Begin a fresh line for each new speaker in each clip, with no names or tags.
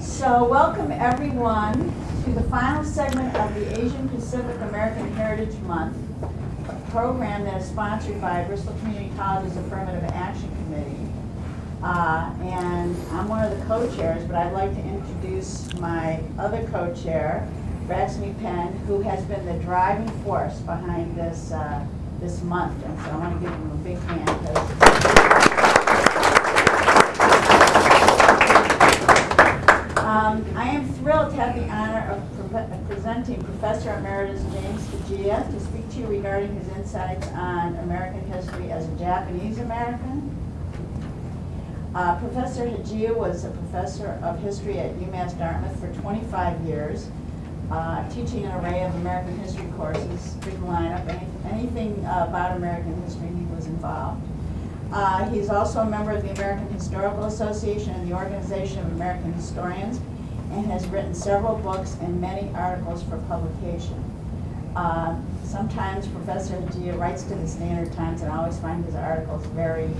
So welcome everyone to the final segment of the Asian Pacific American Heritage Month, a program that is sponsored by Bristol Community College's Affirmative Action Committee. Uh, and I'm one of the co-chairs, but I'd like to introduce my other co-chair, Raxmi Penn, who has been the driving force behind this uh, this month. And so I want to give him a big hand. 'cause Um, I am thrilled to have the honor of pre- presenting Professor Emeritus James Hijiya to speak to you regarding his insights on American history as a Japanese American. Uh, Professor Hijiya was a professor of history at UMass Dartmouth for 25 years, uh, teaching an array of American history courses, big lineup, any- anything uh, about American history, he was involved. Uh, He's also a member of the American Historical Association and the Organization of American Historians, and has written several books and many articles for publication. Uh, Sometimes Professor Hijiya writes to the Standard Times, and I always find his articles very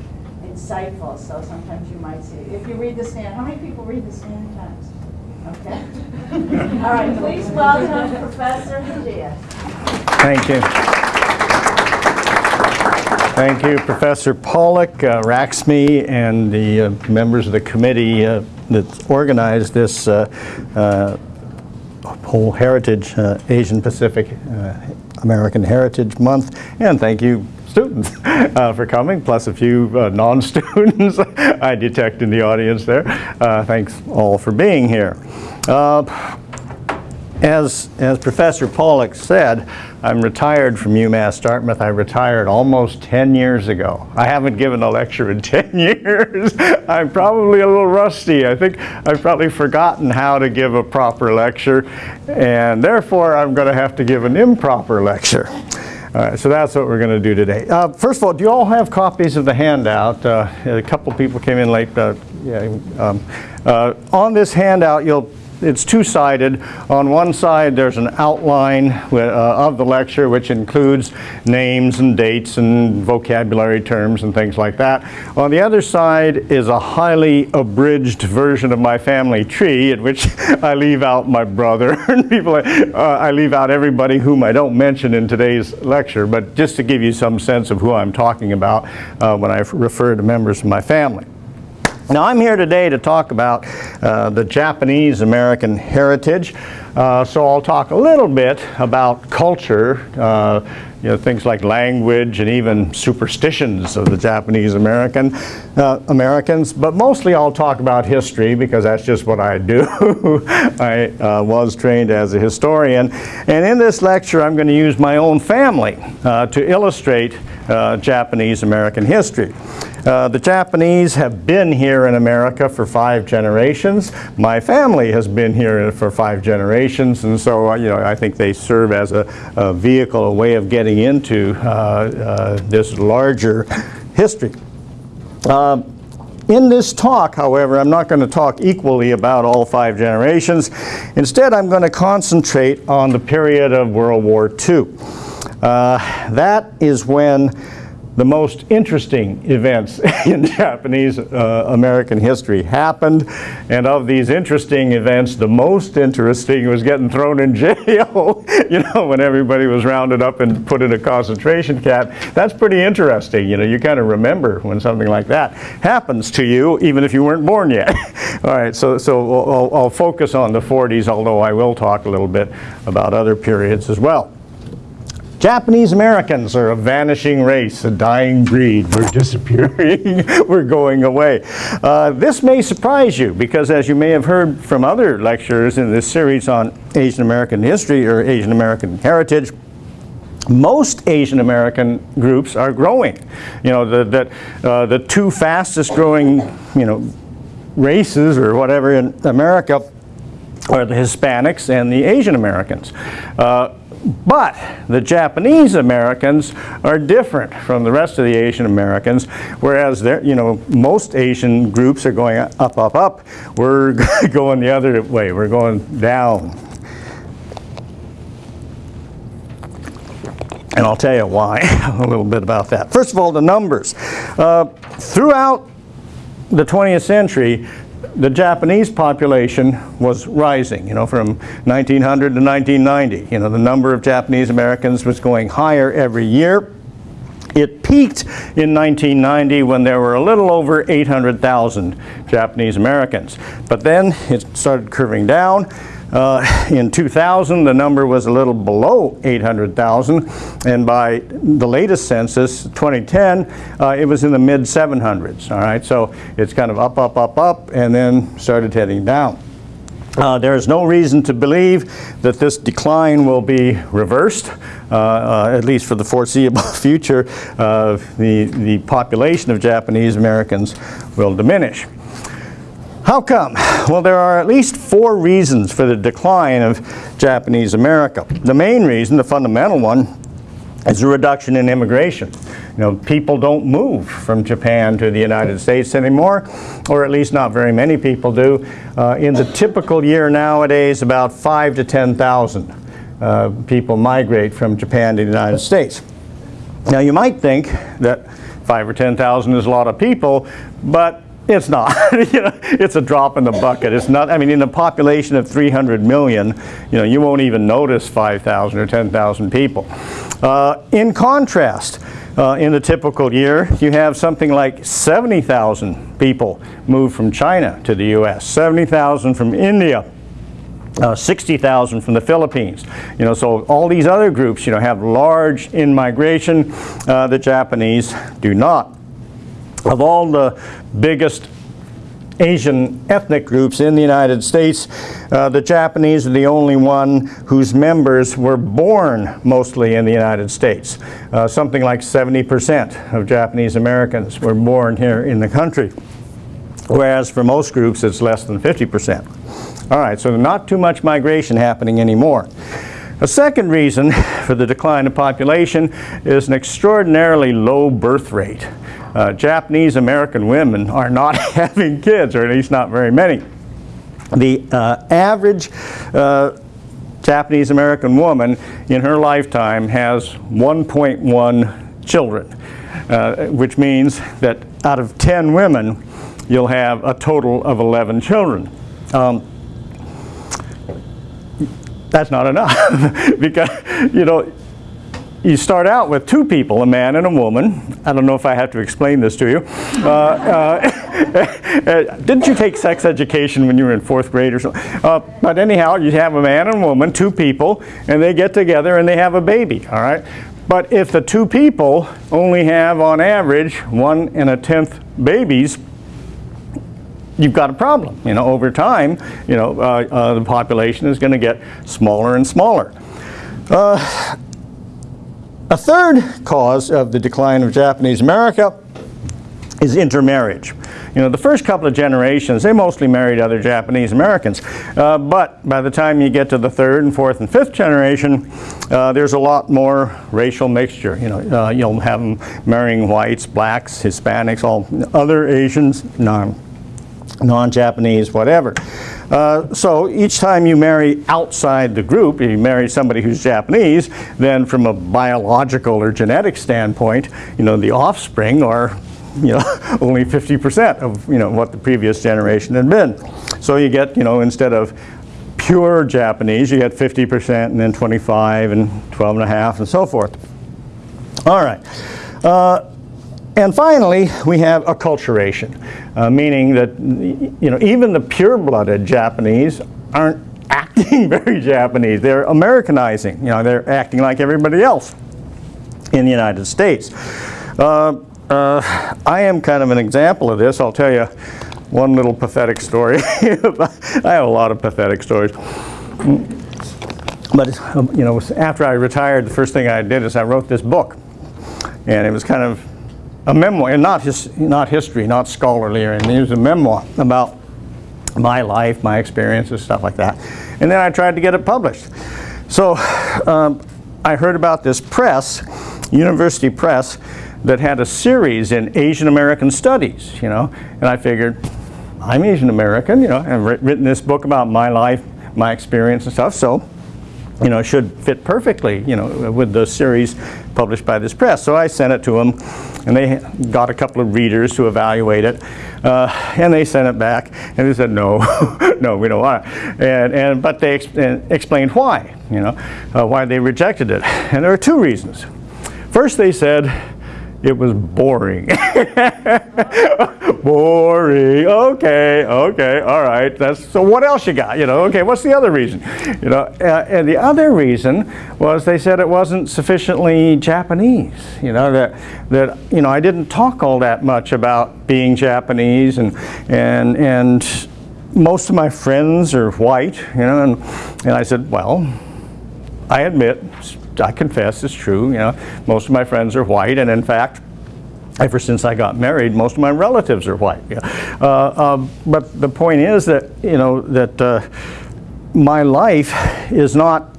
insightful, so sometimes you might see, if you read the Standard, how many people read the Standard Times? Okay. All right, please welcome Professor Hijiya.
Thank you. Thank you, Professor Pollock, uh, Raxmi, and the uh, members of the committee uh, that organized this uh, uh, whole Heritage, uh, Asian Pacific American Heritage Month. And thank you, students, uh, for coming, plus a few uh, non-students I detect in the audience there. Uh, Thanks all for being here. As, as Professor Pollock said, I'm retired from UMass Dartmouth. I retired almost 10 years ago. I haven't given a lecture in 10 years. I'm probably a little rusty. I think I've probably forgotten how to give a proper lecture, and therefore I'm going to have to give an improper lecture. All right, so that's what we're going to do today. Uh, first of all, do you all have copies of the handout? Uh, a couple people came in late. Yeah, um, uh, on this handout, you'll it's two-sided. On one side, there's an outline uh, of the lecture, which includes names and dates and vocabulary terms and things like that. On the other side is a highly abridged version of my family tree, in which I leave out my brother and people. Uh, I leave out everybody whom I don't mention in today's lecture, but just to give you some sense of who I'm talking about uh, when I refer to members of my family. Now, I'm here today to talk about uh, the Japanese American heritage. Uh, so I'll talk a little bit about culture, uh, you know, things like language and even superstitions of the Japanese American uh, Americans. But mostly I'll talk about history because that's just what I do. I uh, was trained as a historian. And in this lecture, I'm going to use my own family uh, to illustrate uh, Japanese American history. Uh, the Japanese have been here in America for five generations. My family has been here for five generations, and so uh, you know I think they serve as a, a vehicle, a way of getting into uh, uh, this larger history. Um, in this talk, however, I'm not going to talk equally about all five generations. Instead, I'm going to concentrate on the period of World War II. Uh, that is when the most interesting events in Japanese uh, American history happened. And of these interesting events, the most interesting was getting thrown in jail, you know, when everybody was rounded up and put in a concentration camp. That's pretty interesting. You know, you kind of remember when something like that happens to you, even if you weren't born yet. All right, so, so I'll, I'll focus on the 40s, although I will talk a little bit about other periods as well. Japanese Americans are a vanishing race, a dying breed. We're disappearing. We're going away. Uh, this may surprise you because, as you may have heard from other lectures in this series on Asian American history or Asian American heritage, most Asian American groups are growing. You know, the, the, uh, the two fastest growing, you know, races or whatever in America are the Hispanics and the Asian Americans. Uh, but the Japanese Americans are different from the rest of the Asian Americans, whereas you know, most Asian groups are going up, up, up. We're going the other way. We're going down. And I'll tell you why, a little bit about that. First of all, the numbers. Uh, throughout the 20th century, the Japanese population was rising, you know, from 1900 to 1990. You know, the number of Japanese Americans was going higher every year. It peaked in 1990 when there were a little over 800,000 Japanese Americans. But then it started curving down. Uh, in 2000, the number was a little below 800,000, and by the latest census, 2010, uh, it was in the mid 700s. All right, so it's kind of up, up, up, up, and then started heading down. Uh, there is no reason to believe that this decline will be reversed, uh, uh, at least for the foreseeable future. Uh, the, the population of Japanese Americans will diminish. How come? Well, there are at least four reasons for the decline of Japanese America. The main reason, the fundamental one, is a reduction in immigration. You know, people don't move from Japan to the United States anymore, or at least not very many people do. Uh, in the typical year nowadays, about five to 10,000 uh, people migrate from Japan to the United States. Now you might think that five or 10,000 is a lot of people, but it's not. you know, it's a drop in the bucket. It's not. I mean, in a population of 300 million, you know, you won't even notice 5,000 or 10,000 people. Uh, in contrast, uh, in a typical year, you have something like 70,000 people move from China to the U.S., 70,000 from India, uh, 60,000 from the Philippines. You know, so all these other groups, you know, have large in-migration. Uh, the Japanese do not. Of all the biggest Asian ethnic groups in the United States, uh, the Japanese are the only one whose members were born mostly in the United States. Uh, something like 70% of Japanese Americans were born here in the country, whereas for most groups it's less than 50%. All right, so not too much migration happening anymore. A second reason for the decline of population is an extraordinarily low birth rate uh, Japanese American women are not having kids, or at least not very many. The uh, average uh, Japanese American woman in her lifetime has 1.1 children, uh, which means that out of 10 women, you'll have a total of 11 children. Um, that's not enough because, you know, you start out with two people, a man and a woman. I don't know if I have to explain this to you. Uh, uh, didn't you take sex education when you were in fourth grade or something? Uh, but anyhow, you have a man and a woman, two people, and they get together and they have a baby, all right? But if the two people only have, on average, one and a tenth babies, you've got a problem. You know, over time, you know, uh, uh, the population is going to get smaller and smaller. A third cause of the decline of Japanese America is intermarriage. You know, the first couple of generations, they mostly married other Japanese Americans. Uh, but by the time you get to the third and fourth and fifth generation, uh, there's a lot more racial mixture. You know, uh, you'll have them marrying whites, blacks, Hispanics, all other Asians, non, non-Japanese, whatever. Uh, so each time you marry outside the group, you marry somebody who's Japanese, then from a biological or genetic standpoint, you know, the offspring are you know, only 50% of, you know, what the previous generation had been. So you get, you know, instead of pure Japanese, you get 50% and then 25 and 12 and a half and so forth. All right. Uh, and finally, we have acculturation, uh, meaning that you know even the pure-blooded Japanese aren't acting very Japanese. They're Americanizing. You know, they're acting like everybody else in the United States. Uh, uh, I am kind of an example of this. I'll tell you one little pathetic story. I have a lot of pathetic stories. But you know, after I retired, the first thing I did is I wrote this book, and it was kind of a memoir, and not, his, not history, not scholarly or anything. It was a memoir about my life, my experiences, stuff like that. And then I tried to get it published. So um, I heard about this press, University Press, that had a series in Asian American studies, you know, and I figured, I'm Asian American, you know, I've written this book about my life, my experience and stuff, so, you know, it should fit perfectly, you know, with the series published by this press. So I sent it to them and they got a couple of readers to evaluate it, uh, and they sent it back, and they said, no, no, we don't want it. And, and, but they ex and explained why, you know, uh, why they rejected it. And there are two reasons. First, they said, it was boring. boring. Okay, okay, all right. That's so. What else you got? You know. Okay. What's the other reason? You know. Uh, and the other reason was they said it wasn't sufficiently Japanese. You know that that you know I didn't talk all that much about being Japanese and and and most of my friends are white. You know. And and I said, well, I admit I confess it's true. You know, most of my friends are white, and in fact, ever since I got married, most of my relatives are white. Uh, uh, but the point is that you know that uh, my life is not,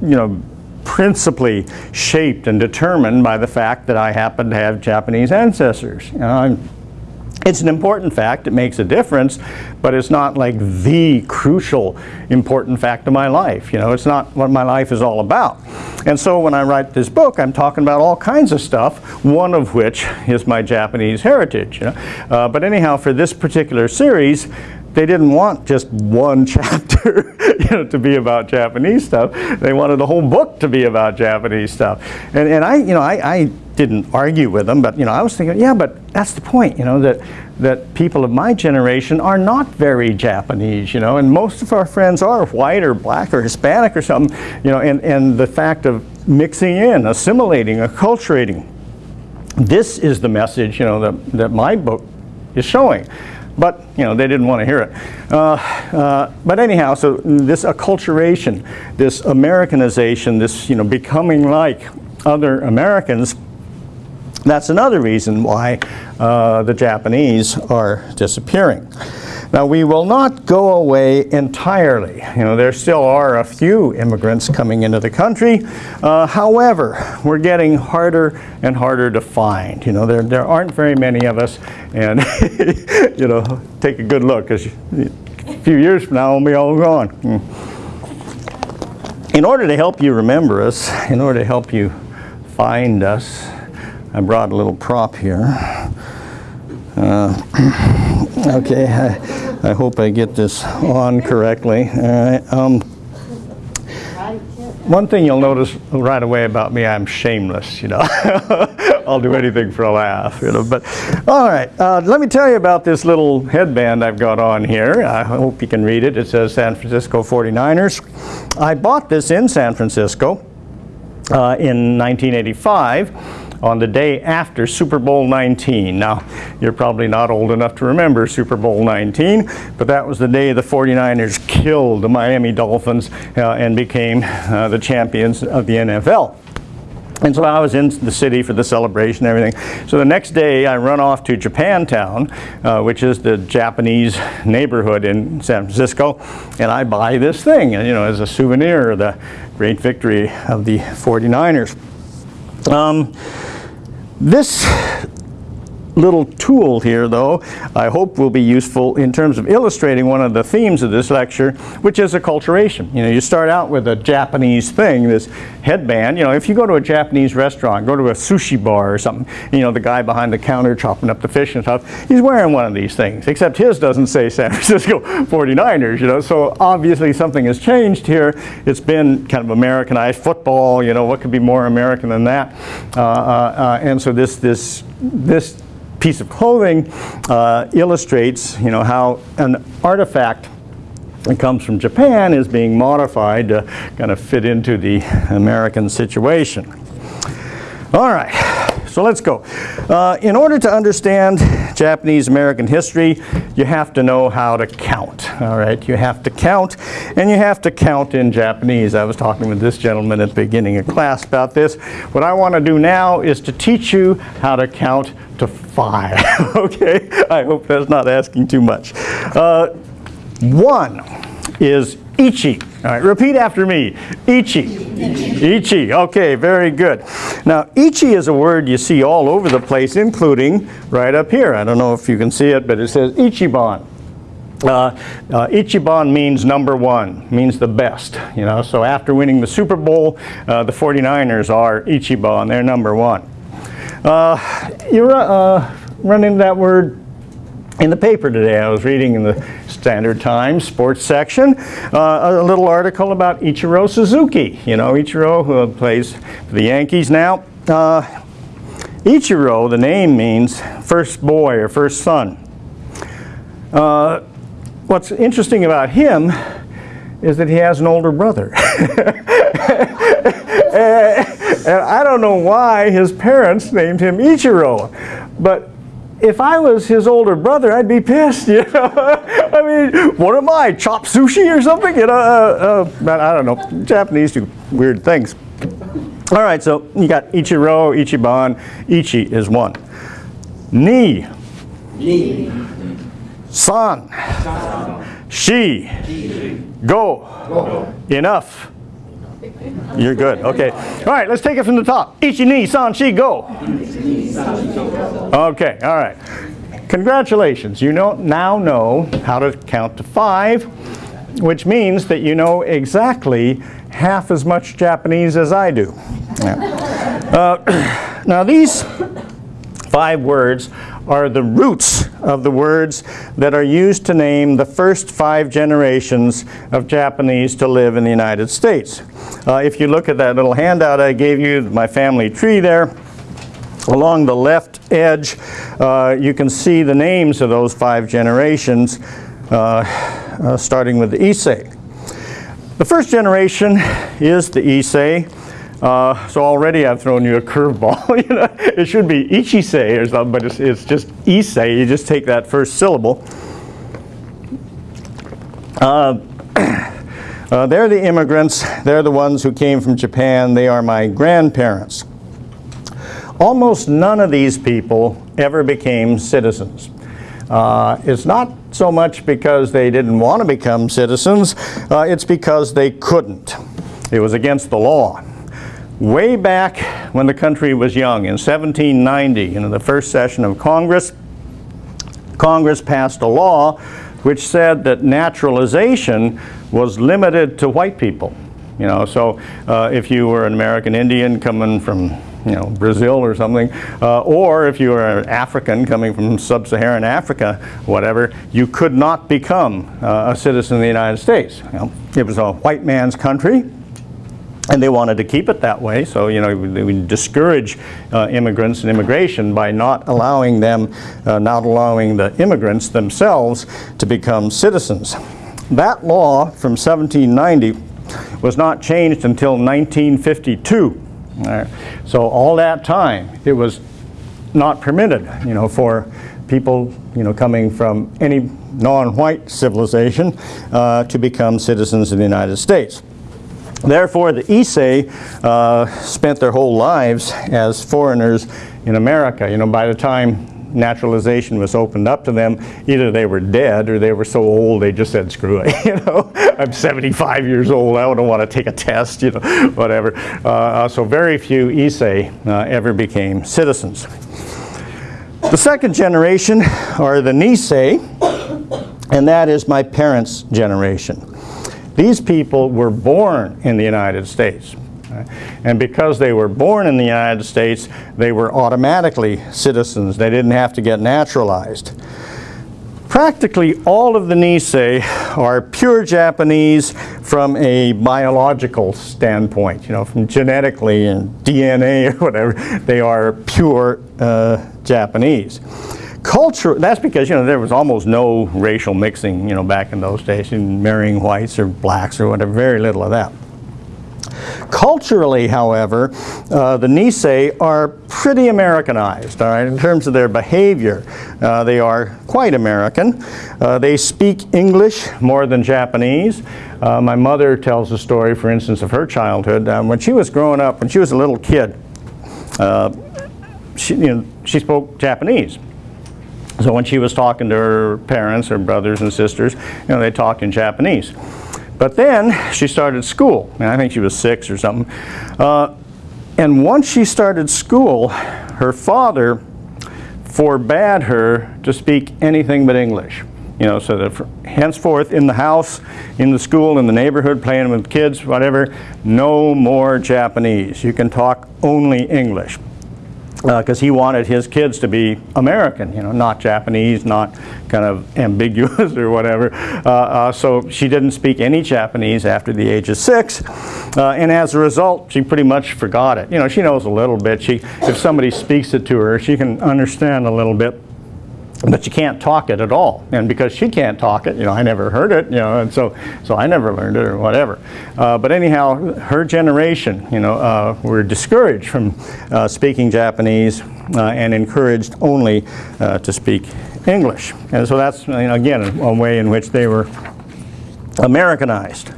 you know, principally shaped and determined by the fact that I happen to have Japanese ancestors. You know, I'm, it's an important fact, it makes a difference, but it's not like the crucial important fact of my life. You know, it's not what my life is all about. And so when I write this book, I'm talking about all kinds of stuff, one of which is my Japanese heritage. You know? Uh, but anyhow, for this particular series, they didn't want just one chapter you know, to be about Japanese stuff. They wanted the whole book to be about Japanese stuff. And, and I, you know, I, I didn't argue with them, but you know, I was thinking, yeah, but that's the point, you know, that that people of my generation are not very Japanese, you know, and most of our friends are white or black or Hispanic or something, you know, and, and the fact of mixing in, assimilating, acculturating. This is the message, you know, that, that my book is showing. But, you know, they didn't want to hear it. Uh, uh, but anyhow, so this acculturation, this Americanization, this, you know, becoming like other Americans, that's another reason why uh, the Japanese are disappearing. Now we will not go away entirely. You know, there still are a few immigrants coming into the country. Uh, however, we're getting harder and harder to find. You know, there, there aren't very many of us and, you know, take a good look because a few years from now we'll be all gone. Hmm. In order to help you remember us, in order to help you find us, I brought a little prop here. Uh, okay, I, I, hope I get this on correctly. All right. Um, one thing you'll notice right away about me, I'm shameless, you know. I'll do anything for a laugh, you know. But, all right, uh, let me tell you about this little headband I've got on here. I hope you can read it. It says San Francisco 49ers. I bought this in San Francisco uh, in 1985 on the day after Super Bowl 19. Now, you're probably not old enough to remember Super Bowl 19, but that was the day the 49ers killed the Miami Dolphins uh, and became uh, the champions of the NFL. And so I was in the city for the celebration and everything. So the next day I run off to Japantown, uh, which is the Japanese neighborhood in San Francisco, and I buy this thing, you know, as a souvenir of the great victory of the 49ers. Um, this little tool here, though, I hope will be useful in terms of illustrating one of the themes of this lecture, which is acculturation. You know, you start out with a Japanese thing, this headband. You know, if you go to a Japanese restaurant, go to a sushi bar or something, you know, the guy behind the counter chopping up the fish and stuff, he's wearing one of these things, except his doesn't say San Francisco 49ers, you know, so obviously something has changed here. It's been kind of Americanized football, you know, what could be more American than that? Uh, uh, uh, and so this, this, this piece of clothing uh, illustrates, you know, how an artifact that comes from Japan is being modified to kind of fit into the American situation. All right, so let's go. Uh, in order to understand Japanese American history, you have to know how to count. All right, you have to count, and you have to count in Japanese. I was talking with this gentleman at the beginning of class about this. What I want to do now is to teach you how to count to five. okay, I hope that's not asking too much. Uh, one is ichi. All right, repeat after me. Ichi. Ichi. Ichi. Okay, very good. Now, ichi is a word you see all over the place, including right up here. I don't know if you can see it, but it says ichiban. Uh, uh, Ichiban means number one, means the best. You know, so after winning the Super Bowl, uh, the 49ers are Ichiban, they're number one. Uh, you uh, run into that word in the paper today. I was reading in the Standard Times sports section uh, a little article about Ichiro Suzuki. You know, Ichiro, who plays for the Yankees now. Uh, Ichiro, the name means first boy or first son. Uh, what's interesting about him is that he has an older brother. and I don't know why his parents named him Ichiro, but if I was his older brother, I'd be pissed, you know. I mean, what am I, chop sushi or something? You know, uh, uh, I don't know. Japanese do weird things. All right, so you got Ichiro, Ichiban. Ichi is one. Ni,
Ni.
san, shi, go. Enough. You're good. Okay. All right, let's take it from the top. Ichi, ni, san, shi, go. Okay, all right. Congratulations. You know, now know how to count to five, which means that you know exactly half as much Japanese as I do. Yeah. Uh, now, these five words are the roots of the words that are used to name the first five generations of Japanese to live in the United States. Uh, if you look at that little handout I gave you, my family tree there, along the left edge, uh, you can see the names of those five generations, uh, uh, starting with the Issei. The first generation is the Issei. Uh, so already I've thrown you a curveball. you know, it should be Ichisei or something, but it's, it's just Issei. You just take that first syllable. Uh, uh, they're the immigrants. They're the ones who came from Japan. They are my grandparents. Almost none of these people ever became citizens. Uh, it's not so much because they didn't want to become citizens, uh, it's because they couldn't. It was against the law. Way back when the country was young, in 1790, in the first session of Congress, Congress passed a law which said that naturalization was limited to white people. You know, so uh, if you were an American Indian coming from you know, Brazil or something, uh, or if you were an African coming from sub-Saharan Africa, whatever, you could not become uh, a citizen of the United States. You know, it was a white man's country, and they wanted to keep it that way, so you know they would discourage uh, immigrants and immigration by not allowing them, uh, not allowing the immigrants themselves to become citizens. That law from 1790 was not changed until 1952. So all that time, it was not permitted, you know, for people, you know, coming from any non-white civilization uh, to become citizens of the United States. Therefore, the Issei uh, spent their whole lives as foreigners in America. You know, by the time naturalization was opened up to them, either they were dead or they were so old they just said, screw it, you know, I'm 75 years old, I don't want to take a test, you know, whatever. Uh, so very few Issei uh, ever became citizens. The second generation are the Nisei, and that is my parents' generation. These people were born in the United States. And because they were born in the United States, they were automatically citizens. They didn't have to get naturalized. Practically all of the Nisei are pure Japanese from a biological standpoint, you know, from genetically and DNA or whatever, they are pure uh, Japanese. Culture, that's because, you know, there was almost no racial mixing, you know, back in those days, in marrying whites or blacks or whatever, very little of that. Culturally, however, uh, the Nisei are pretty Americanized, all right, in terms of their behavior. Uh, they are quite American. Uh, they speak English more than Japanese. Uh, my mother tells a story, for instance, of her childhood. Um, when she was growing up, when she was a little kid, uh, she, you know, she spoke Japanese. So when she was talking to her parents, her brothers and sisters, you know, they talked in Japanese. But then she started school, and I think she was six or something. Uh, and once she started school, her father forbade her to speak anything but English. You know, so that henceforth in the house, in the school, in the neighborhood, playing with kids, whatever, no more Japanese. You can talk only English. Because he wanted his kids to be American, you know, not Japanese, not kind of ambiguous or whatever. Uh, uh, so she didn't speak any Japanese after the age of six, uh, and as a result, she pretty much forgot it. You know, she knows a little bit. She, if somebody speaks it to her, she can understand a little bit but you can't talk it at all. And because she can't talk it, you know, I never heard it, you know, and so, so I never learned it or whatever. Uh, but anyhow, her generation, you know, uh, were discouraged from uh, speaking Japanese uh, and encouraged only uh, to speak English. And so that's, you know, again, a way in which they were Americanized.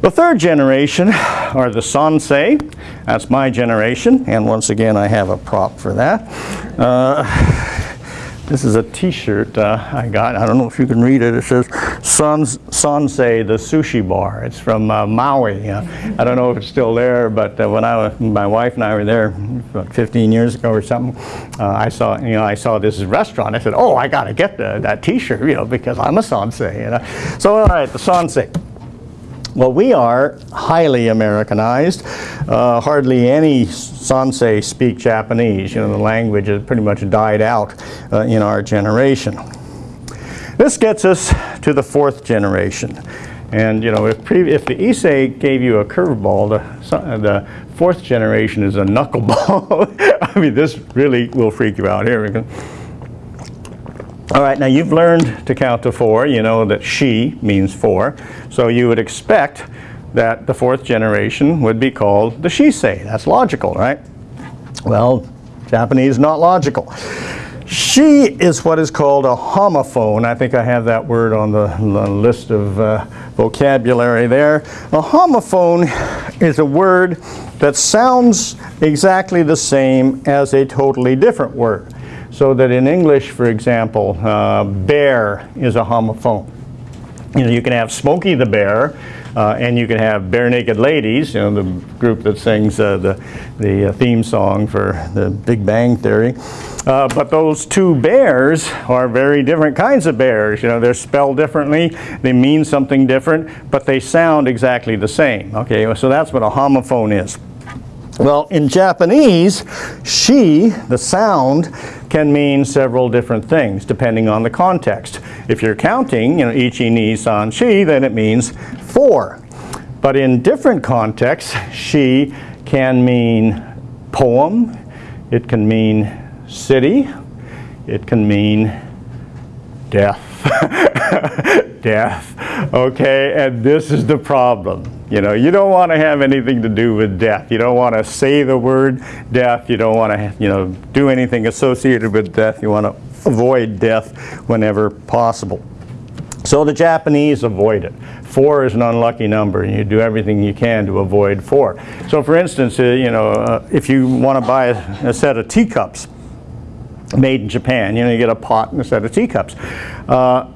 The third generation are the Sansei. That's my generation, and once again, I have a prop for that. This is a T-shirt uh, I got. I don't know if you can read it. It says Sans, Sansei, the sushi bar. It's from uh, Maui. Uh, I don't know if it's still there, but uh, when I was, my wife and I were there about 15 years ago or something, uh, I saw you know I saw this restaurant. I said, oh, I got to get the, that T-shirt, you know, because I'm a Sansei. You know? So all right, the Sansei. Well, we are highly Americanized. Uh, hardly any Sansei speak Japanese. You know, the language has pretty much died out uh, in our generation. This gets us to the fourth generation. And, you know, if, if the Issei gave you a curveball, the, the fourth generation is a knuckleball. I mean, this really will freak you out. Here we go. All right, now you've learned to count to four. You know that she means four. So you would expect that the fourth generation would be called the Shisei. That's logical, right? Well, Japanese not logical. She is what is called a homophone. I think I have that word on the, the list of uh, vocabulary there. A homophone is a word that sounds exactly the same as a totally different word. So that in English, for example, uh, bear is a homophone. You know, you can have Smokey the Bear, uh, and you can have Barenaked Ladies, you know, the group that sings uh, the, the uh, theme song for the Big Bang Theory. Uh, but those two bears are very different kinds of bears. You know, they're spelled differently, they mean something different, but they sound exactly the same. Okay, so that's what a homophone is. Well, in Japanese, she, the sound, can mean several different things depending on the context. If you're counting, you know, ichi, ni, san, shi, then it means four. But in different contexts, she can mean poem, it can mean city, it can mean death. death. Okay, and this is the problem. You know, you don't want to have anything to do with death. You don't want to say the word death. You don't want to, you know, do anything associated with death. You want to avoid death whenever possible. So the Japanese avoid it. Four is an unlucky number, and you do everything you can to avoid four. So for instance, uh, you know, uh, if you want to buy a, a set of teacups, made in Japan. You know, you get a pot and a set of teacups. Uh,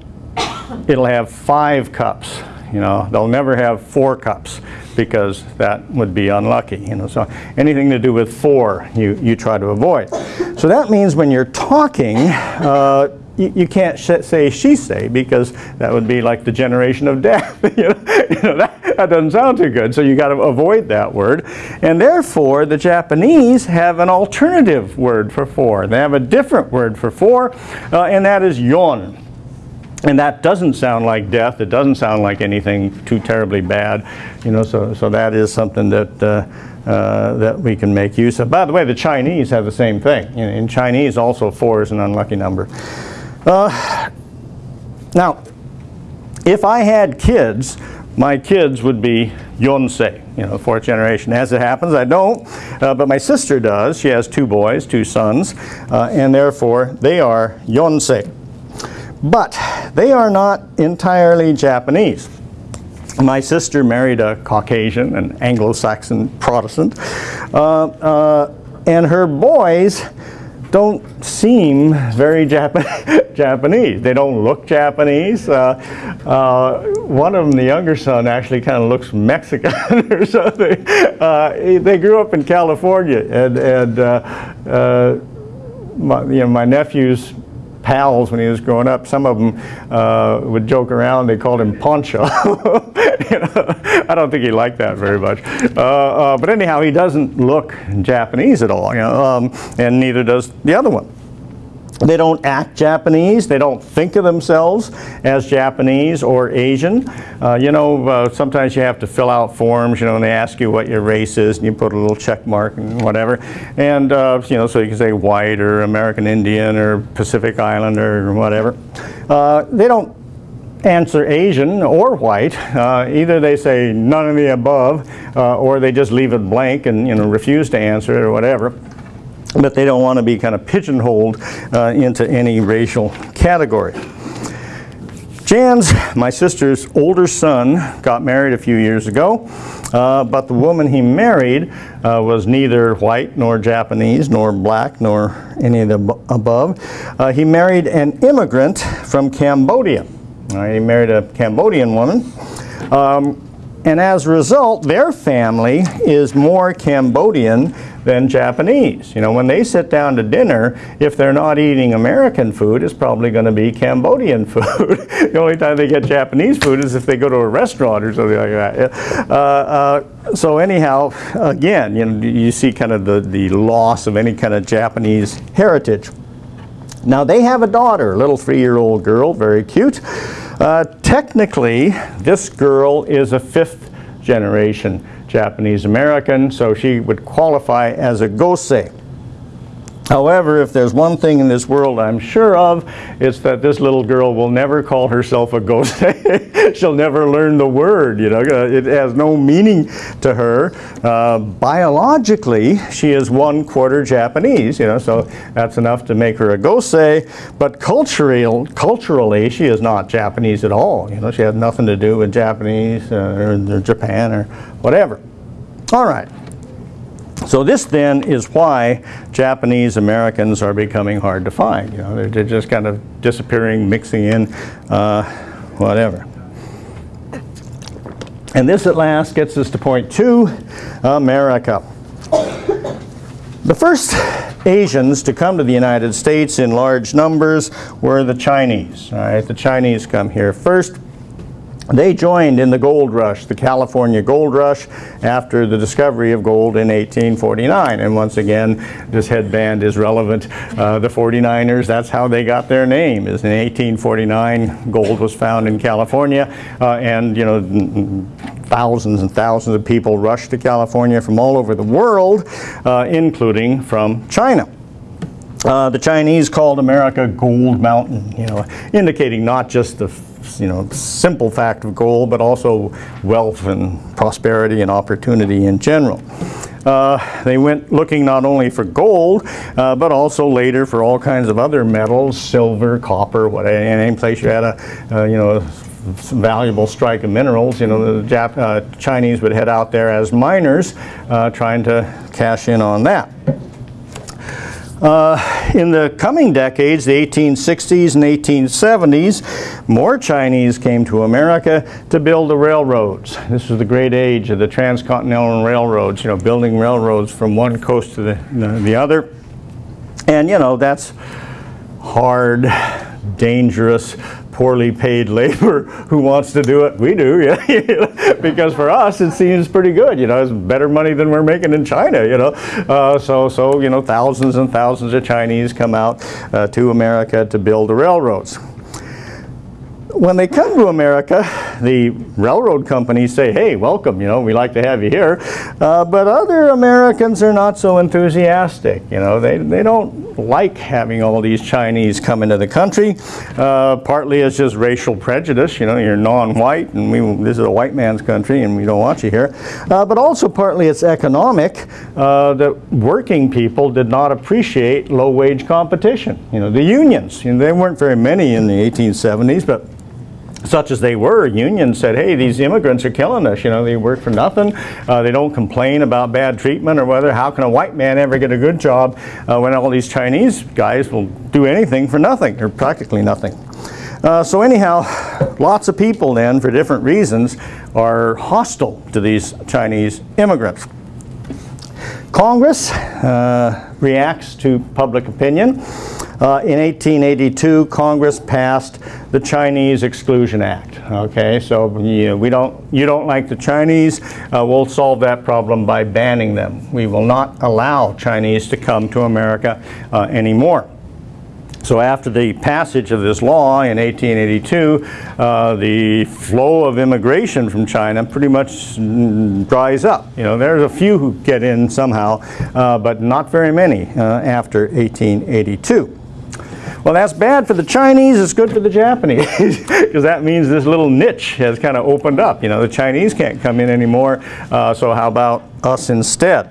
it'll have five cups. You know, they'll never have four cups because that would be unlucky. You know, so anything to do with four, you you try to avoid. So that means when you're talking. Uh, you, you, can't say Shisei because that would be like the generation of death. you know, you know that, that doesn't sound too good. So you got to avoid that word. And therefore, the Japanese have an alternative word for four. They have a different word for four, uh, and that is yon. And that doesn't sound like death. It doesn't sound like anything too terribly bad. You know, so, so that is something that uh, uh, that we can make use of. By the way, the Chinese have the same thing. Know, in Chinese, also four is an unlucky number. Uh, now, if I had kids, my kids would be Yonsei, you know, fourth generation. As it happens, I don't, uh, but my sister does. She has two boys, two sons, uh, and therefore they are Yonsei. But they are not entirely Japanese. My sister married a Caucasian, an Anglo-Saxon Protestant, uh, uh and her boys don't seem very Jap Japanese. They don't look Japanese. Uh, uh, one of them, the younger son, actually kind of looks Mexican or something. Uh, they grew up in California, and, and uh, my, you know, my nephews pals when he was growing up. Some of them uh, would joke around. They called him Pancho. you know, I don't think he liked that very much. Uh, uh, but anyhow, he doesn't look Japanese at all, you know, um, and neither does the other one. They don't act Japanese. They don't think of themselves as Japanese or Asian. Uh, you know, uh, sometimes you have to fill out forms, you know, and they ask you what your race is, and you put a little check mark and whatever. And, uh, you know, so you can say white or American Indian or Pacific Islander or whatever. Uh, they don't answer Asian or white. Uh, either they say none of the above, uh, or they just leave it blank and, you know, refuse to answer it or whatever but they don't want to be kind of pigeonholed uh, into any racial category. Jan's, my sister's older son, got married a few years ago, uh, but the woman he married uh, was neither white nor Japanese nor black nor any of the above. Uh, he married an immigrant from Cambodia. he married a Cambodian woman. Um, and as a result, their family is more Cambodian than Japanese. You know, when they sit down to dinner, if they're not eating American food, it's probably going to be Cambodian food. the only time they get Japanese food is if they go to a restaurant or something like that. Uh, uh, so anyhow, again, you know, you see kind of the, the loss of any kind of Japanese heritage. Now they have a daughter, a little three-year-old girl, very cute. Uh, technically, this girl is a fifth generation Japanese American, so she would qualify as a Gosei. However, if there's one thing in this world I'm sure of, it's that this little girl will never call herself a gosei. She'll never learn the word, you know, uh, it has no meaning to her. Uh, biologically, she is one quarter Japanese, you know, so that's enough to make her a gosei, but cultural, culturally, she is not Japanese at all, you know, she has nothing to do with Japanese uh, or Japan or whatever. All right. So this then is why Japanese Americans are becoming hard to find. You know, they're, just kind of disappearing, mixing in, uh, whatever. And this at last gets us to point two, America. The first Asians to come to the United States in large numbers were the Chinese. All right, the Chinese come here first. They joined in the gold rush, the California gold rush, after the discovery of gold in 1849. And once again, this headband is relevant. Uh, the 49ers, that's how they got their name, is in 1849, gold was found in California, uh, and you know, thousands and thousands of people rushed to California from all over the world, uh, including from China. Uh, the Chinese called America Gold Mountain, you know, indicating not just the you know, simple fact of gold, but also wealth and prosperity and opportunity in general. Uh, they went looking not only for gold, uh, but also later for all kinds of other metals, silver, copper, whatever, any place you had a, uh, you know, valuable strike of minerals, you know, the Jap uh, Chinese would head out there as miners uh, trying to cash in on that. Uh, in the coming decades, the 1860s and 1870s, more Chinese came to America to build the railroads. This was the great age of the transcontinental railroads, you know, building railroads from one coast to the, the other. And, you know, that's hard, dangerous, poorly paid labor who wants to do it. We do, yeah. because for us it seems pretty good. You know, it's better money than we're making in China. You know, uh, so so you know thousands and thousands of Chinese come out uh, to America to build the railroads when they come to America, the railroad companies say, hey, welcome, you know, we like to have you here. Uh, but other Americans are not so enthusiastic, you know, they, they don't like having all these Chinese come into the country. Uh, partly it's just racial prejudice, you know, you're non-white and we, this is a white man's country and we don't want you here. Uh, but also partly it's economic, uh, that working people did not appreciate low-wage competition. You know, the unions, you know, there weren't very many in the 1870s, but such as they were, unions said, hey, these immigrants are killing us. You know, they work for nothing. Uh, they don't complain about bad treatment or whether how can a white man ever get a good job uh, when all these Chinese guys will do anything for nothing or practically nothing. Uh, so anyhow, lots of people then, for different reasons, are hostile to these Chinese immigrants. Congress uh, reacts to public opinion. uh, in 1882, Congress passed the Chinese Exclusion Act. Okay, so you we don't, you don't like the Chinese, uh, we'll solve that problem by banning them. We will not allow Chinese to come to America uh, anymore. So after the passage of this law in 1882, uh, the flow of immigration from China pretty much dries up. You know, there's a few who get in somehow, uh, but not very many uh, after 1882. Well, that's bad for the Chinese, it's good for the Japanese, because that means this little niche has kind of opened up. You know, the Chinese can't come in anymore, uh, so how about us instead?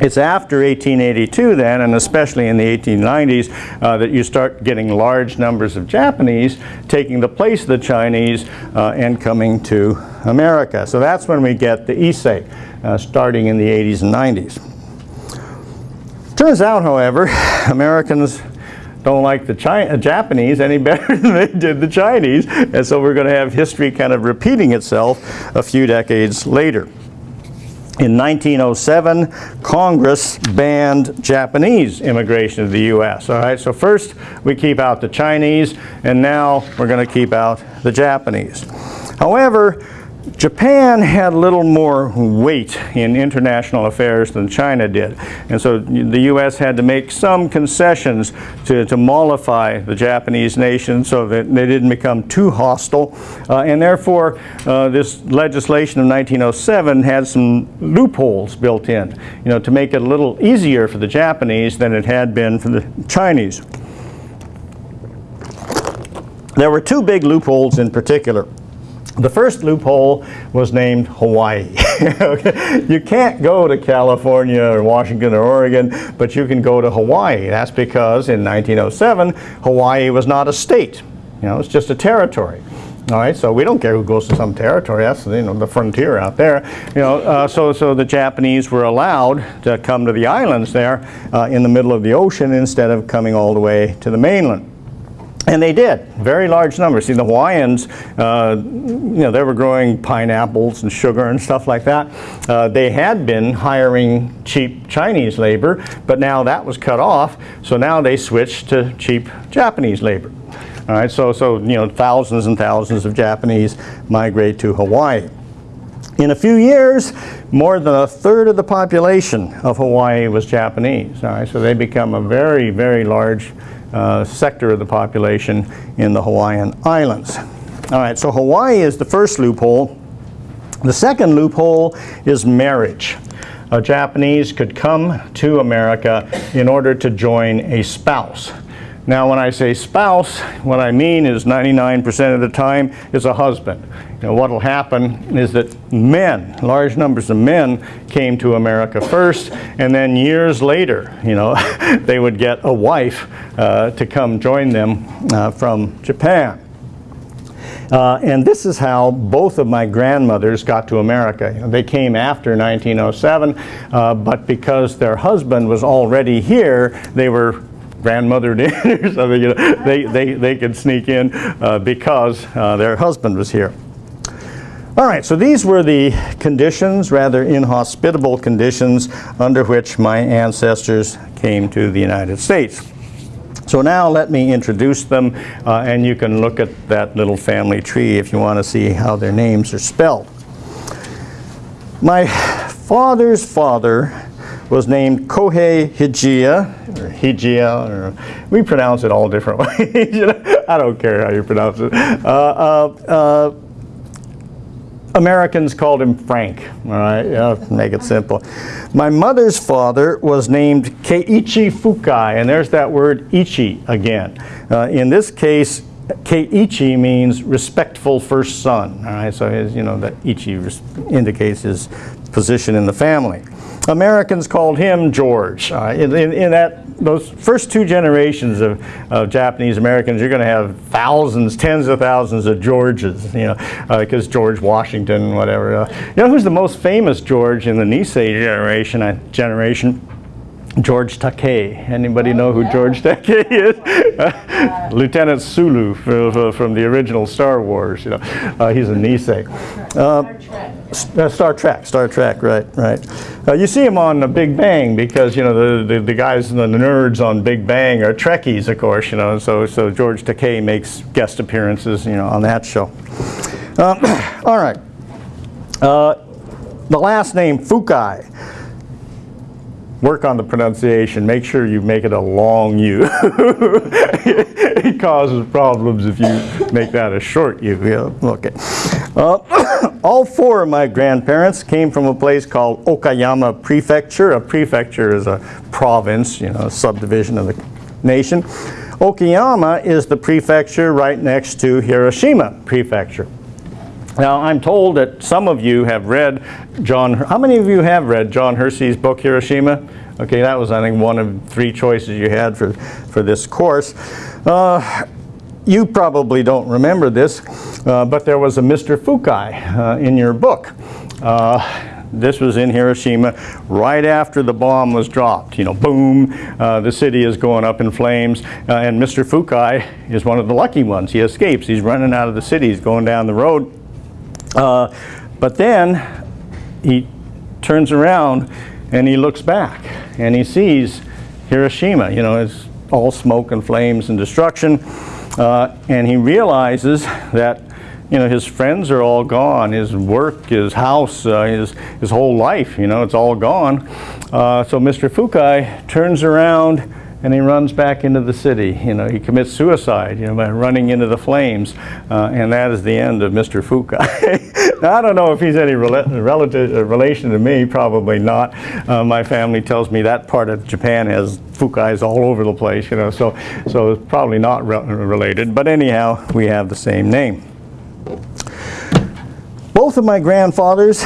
It's after 1882 then, and especially in the 1890s, uh, that you start getting large numbers of Japanese taking the place of the Chinese uh, and coming to America. So that's when we get the Issei, uh, starting in the 80s and 90s. Turns out, however, Americans don't like the China, Japanese any better than they did the Chinese, and so we're going to have history kind of repeating itself a few decades later. In 1907, Congress banned Japanese immigration to the U.S. All right, so first we keep out the Chinese, and now we're going to keep out the Japanese. However, Japan had a little more weight in international affairs than China did. And so the U.S. had to make some concessions to, to mollify the Japanese nation so that they didn't become too hostile. Uh, and therefore, uh, this legislation of 1907 had some loopholes built in, you know, to make it a little easier for the Japanese than it had been for the Chinese. There were two big loopholes in particular. The first loophole was named Hawaii. You can't go to California or Washington or Oregon, but you can go to Hawaii. That's because in 1907, Hawaii was not a state. You know, it's just a territory. All right, so we don't care who goes to some territory. That's you know the frontier out there. You know, uh, so so the Japanese were allowed to come to the islands there uh, in the middle of the ocean instead of coming all the way to the mainland. And they did, very large numbers. See, the Hawaiians, uh, you know, they were growing pineapples and sugar and stuff like that. Uh, they had been hiring cheap Chinese labor, but now that was cut off, so now they switched to cheap Japanese labor. All right, so, so you know, thousands and thousands of Japanese migrate to Hawaii. In a few years, more than a third of the population of Hawaii was Japanese. All right, so they become a very, very large uh, sector of the population in the Hawaiian Islands. All right, so Hawaii is the first loophole. The second loophole is marriage. A Japanese could come to America in order to join a spouse. Now when I say spouse, what I mean is 99% of the time is a husband. Know, what will happen is that men, large numbers of men, came to America first, and then years later, you know, they would get a wife uh, to come join them uh, from Japan. Uh, and this is how both of my grandmothers got to America. They came after 1907, uh, but because their husband was already here, they were grandmothered in you know, they, they, they could sneak in uh, because uh, their husband was here. All right, so these were the conditions, rather inhospitable conditions, under which my ancestors came to the United States. So now let me introduce them, uh, and you can look at that little family tree if you want to see how their names are spelled. My father's father was named Kohei Hijiya, or Hijiya, or we pronounce it all different ways. I don't care how you pronounce it. Uh, uh, uh, Americans called him Frank, all right, yeah, make it simple. My mother's father was named Keiichi Fukai, and there's that word ichi again. Uh, in this case, Keiichi means respectful first son, all right, so his, you know, that ichi indicates his position in the family. Americans called him George. Uh, in, in, in, that those first two generations of, of Japanese Americans, you're going to have thousands, tens of thousands of Georges, you know, because uh, George Washington, whatever. Uh, you know who's the most famous George in the Nisei generation? Uh, generation? George Takei. Anybody know who George Takei is? Lieutenant Sulu from, the original Star Wars. You know, uh, he's a Nisei. Uh,
Star Trek.
uh, Star Trek, Star Trek, right, right. Uh, you see him on the Big Bang because you know the, the, the guys, and the nerds on Big Bang are Trekkies, of course. You know, so so George Takei makes guest appearances, you know, on that show. Um, all right. Uh, the last name Fukai. Work on the pronunciation. Make sure you make it a long U. it causes problems if you make that a short U. Yeah, okay. Uh, all four of my grandparents came from a place called Okayama Prefecture. A prefecture is a province, you know, a subdivision of the nation. Okayama is the prefecture right next to Hiroshima Prefecture. Now, I'm told that some of you have read John, how many of you have read John Hersey's book, Hiroshima? Okay, that was, I think, one of three choices you had for, for this course. Uh, you probably don't remember this, uh, but there was a Mr. Fukai uh, in your book. Uh, this was in Hiroshima right after the bomb was dropped. You know, boom, uh, the city is going up in flames, uh, and Mr. Fukai is one of the lucky ones. He escapes. He's running out of the city. He's going down the road. Uh, but then he turns around and he looks back and he sees Hiroshima. You know, it's all smoke and flames and destruction. Uh, and he realizes that you know his friends are all gone. His work, his house, uh, his his whole life. You know, it's all gone. Uh, so Mr. Fukai turns around and he runs back into the city. You know, he commits suicide, you know, by running into the flames, uh, and that is the end of Mr. Fukai. now, I don't know if he's any rela relative, uh, relation to me, probably not. Uh, my family tells me that part of Japan has Fukais all over the place, you know, so, so it's probably not re related. But anyhow, we have the same name. Both of my grandfathers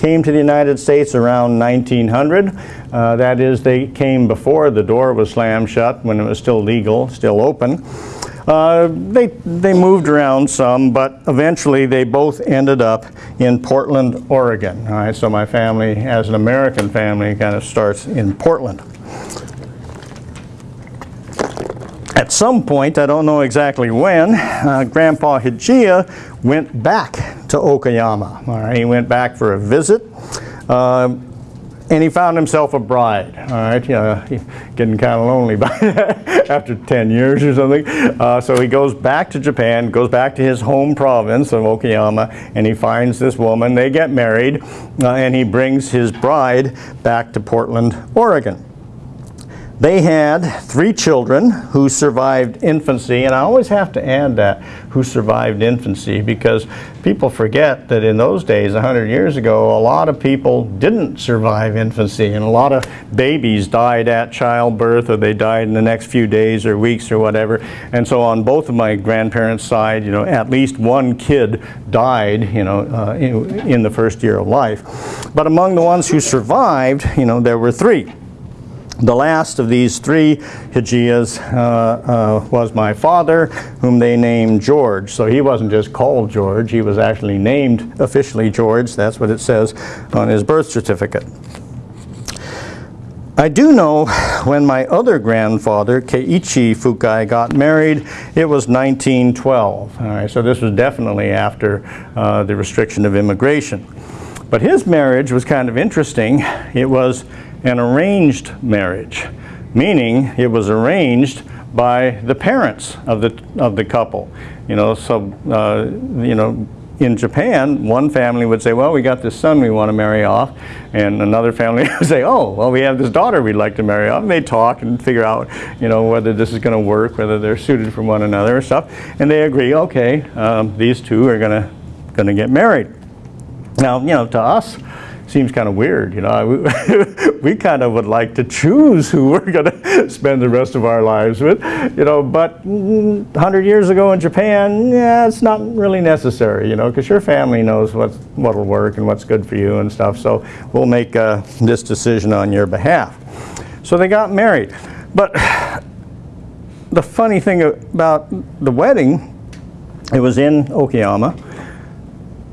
came to the United States around 1900. Uh, that is, they came before the door was slammed shut when it was still legal, still open. Uh, they, they moved around some, but eventually they both ended up in Portland, Oregon. All right, so my family, as an American family, kind of starts in Portland. At some point, I don't know exactly when, uh, Grandpa Hijiya went back to Okayama. All right, he went back for a visit, uh, and he found himself a bride. All right, know, getting kind of lonely by after 10 years or something. Uh, so he goes back to Japan, goes back to his home province of Okayama, and he finds this woman. They get married, uh, and he brings his bride back to Portland, Oregon. They had three children who survived infancy, and I always have to add that, who survived infancy, because people forget that in those days, 100 years ago, a lot of people didn't survive infancy, and a lot of babies died at childbirth, or they died in the next few days or weeks or whatever. And so on both of my grandparents' side, you know, at least one kid died, you know, uh, in, in the first year of life. But among the ones who survived, you know, there were three. The last of these three Hijiyas uh, uh, was my father, whom they named George. So he wasn't just called George, he was actually named officially George. That's what it says on his birth certificate. I do know when my other grandfather, Keiichi Fukai, got married, it was 1912. All right, so this was definitely after uh, the restriction of immigration. But his marriage was kind of interesting. It was an arranged marriage, meaning it was arranged by the parents of the of the couple. You know, so uh, you know, in Japan, one family would say, "Well, we got this son we want to marry off," and another family would say, "Oh, well, we have this daughter we'd like to marry off." And they talk and figure out, you know, whether this is going to work, whether they're suited for one another or stuff, and they agree, okay, um, these two are going to going to get married. Now, you know, to us, seems kind of weird, you know. We, we kind of would like to choose who we're going to spend the rest of our lives with, you know, but mm, 100 years ago in Japan, yeah, it's not really necessary, you know, because your family knows what what'll work and what's good for you and stuff. So we'll make uh, this decision on your behalf. So they got married. But the funny thing about the wedding, it was in Okayama,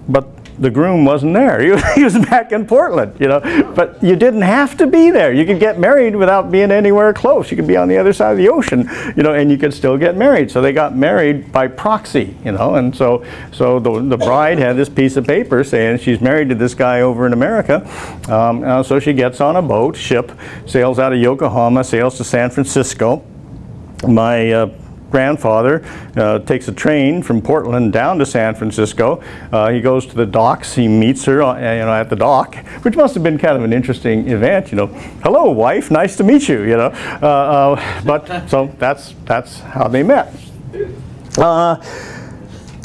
but the groom wasn't there. He was, back in Portland, you know. But you didn't have to be there. You could get married without being anywhere close. You could be on the other side of the ocean, you know, and you could still get married. So they got married by proxy, you know. And so, so the, the bride had this piece of paper saying she's married to this guy over in America. Um, uh, so she gets on a boat, ship, sails out of Yokohama, sails to San Francisco. My uh, grandfather uh, takes a train from Portland down to San Francisco. Uh, he goes to the docks. He meets her uh, you know, at the dock, which must have been kind of an interesting event. You know, hello, wife, nice to meet you. You know, uh, uh, but so that's that's how they met.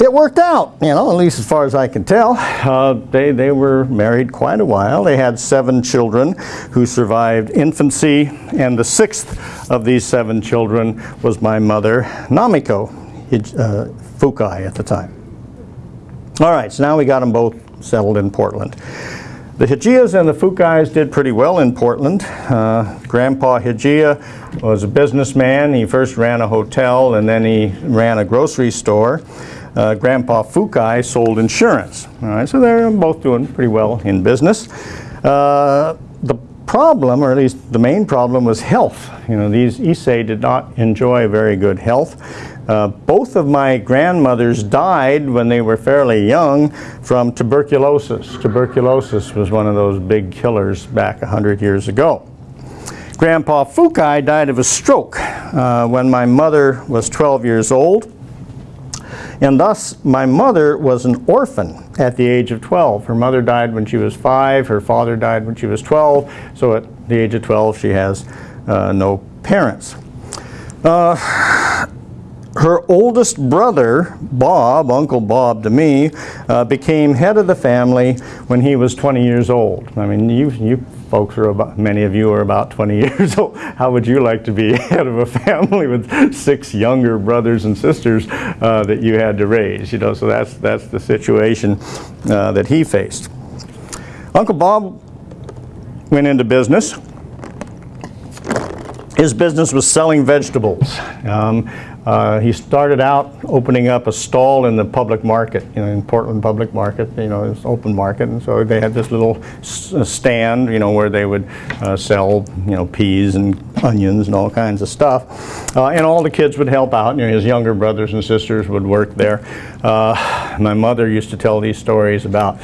It worked out, you know, at least as far as I can tell. Uh, they, they were married quite a while. They had seven children who survived infancy, and the sixth of these seven children was my mother, Namiko uh, Fukai at the time. All right, so now we got them both settled in Portland. The Hijiyas and the Fukais did pretty well in Portland. Uh, Grandpa Hijiya was a businessman. He first ran a hotel and then he ran a grocery store uh, Grandpa Fukai sold insurance. All right, so they're both doing pretty well in business. Uh, the problem, or at least the main problem, was health. You know, these Issei did not enjoy very good health. Uh, both of my grandmothers died when they were fairly young from tuberculosis. Tuberculosis was one of those big killers back 100 years ago. Grandpa Fukai died of a stroke uh, when my mother was 12 years old. And thus, my mother was an orphan at the age of 12. Her mother died when she was five, her father died when she was 12, so at the age of 12 she has uh, no parents. Uh, her oldest brother, Bob, Uncle Bob to me, uh, became head of the family when he was 20 years old. I mean, you, you folks are about, many of you are about 20 years old. How would you like to be head of a family with six younger brothers and sisters uh, that you had to raise? You know, so that's, that's the situation uh, that he faced. Uncle Bob went into business. His business was selling vegetables. Um, uh, he started out opening up a stall in the public market, you know, in Portland public market, you know, it's open market, and so they had this little uh, stand, you know, where they would uh, sell, you know, peas and onions and all kinds of stuff. Uh, and all the kids would help out, you know, his younger brothers and sisters would work there. Uh, my mother used to tell these stories about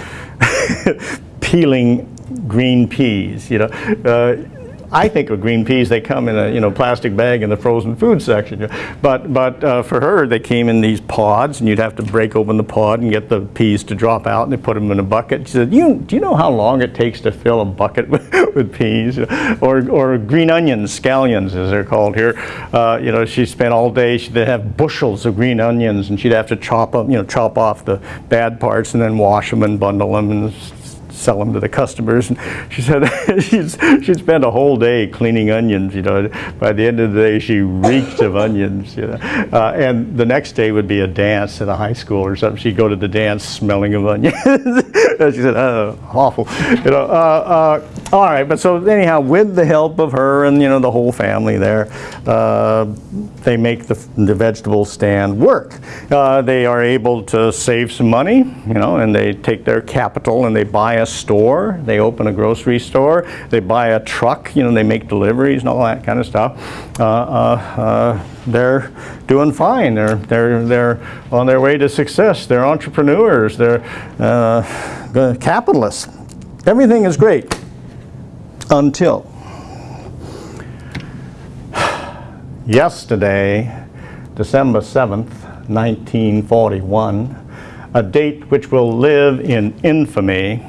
peeling green peas, you know. I think of green peas, they come in a you know plastic bag in the frozen food section. But but uh, for her, they came in these pods, and you'd have to break open the pod and get the peas to drop out, and they put them in a bucket. She said, "You do you know how long it takes to fill a bucket with, with peas, or or green onions, scallions as they're called here? Uh, you know, she spent all day. She'd have bushels of green onions, and she'd have to chop them, you know, chop off the bad parts and then wash them and bundle them and sell them to the customers. And she said she'd, she'd spend a whole day cleaning onions, you know. By the end of the day, she reeked of onions, you know. Uh, and the next day would be a dance at a high school or something. She'd go to the dance smelling of onions. she said, oh, awful. You know, uh, uh, all right, but so anyhow, with the help of her and, you know, the whole family there, uh, they make the, the vegetable stand work. Uh, they are able to save some money, you know, and they take their capital and they buy a store, they open a grocery store, they buy a truck, you know, they make deliveries and all that kind of stuff. Uh, uh, uh, they're doing fine. They're, they're, they're on their way to success. They're entrepreneurs. They're uh, capitalists. Everything is great until yesterday, December 7th, 1941, a date which will live in infamy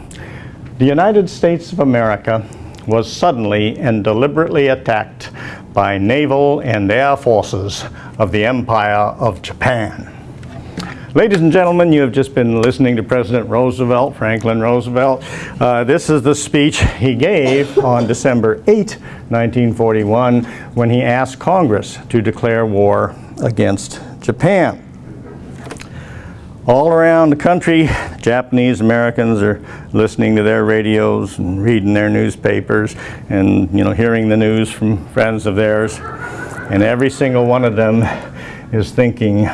the United States of America was suddenly and deliberately attacked by naval and air forces of the Empire of Japan. Ladies and gentlemen, you have just been listening to President Roosevelt, Franklin Roosevelt. Uh, this is the speech he gave on December 8, 1941, when he asked Congress to declare war against Japan all around the country, Japanese Americans are listening to their radios and reading their newspapers and you know hearing the news from friends of theirs. And every single one of them is thinking,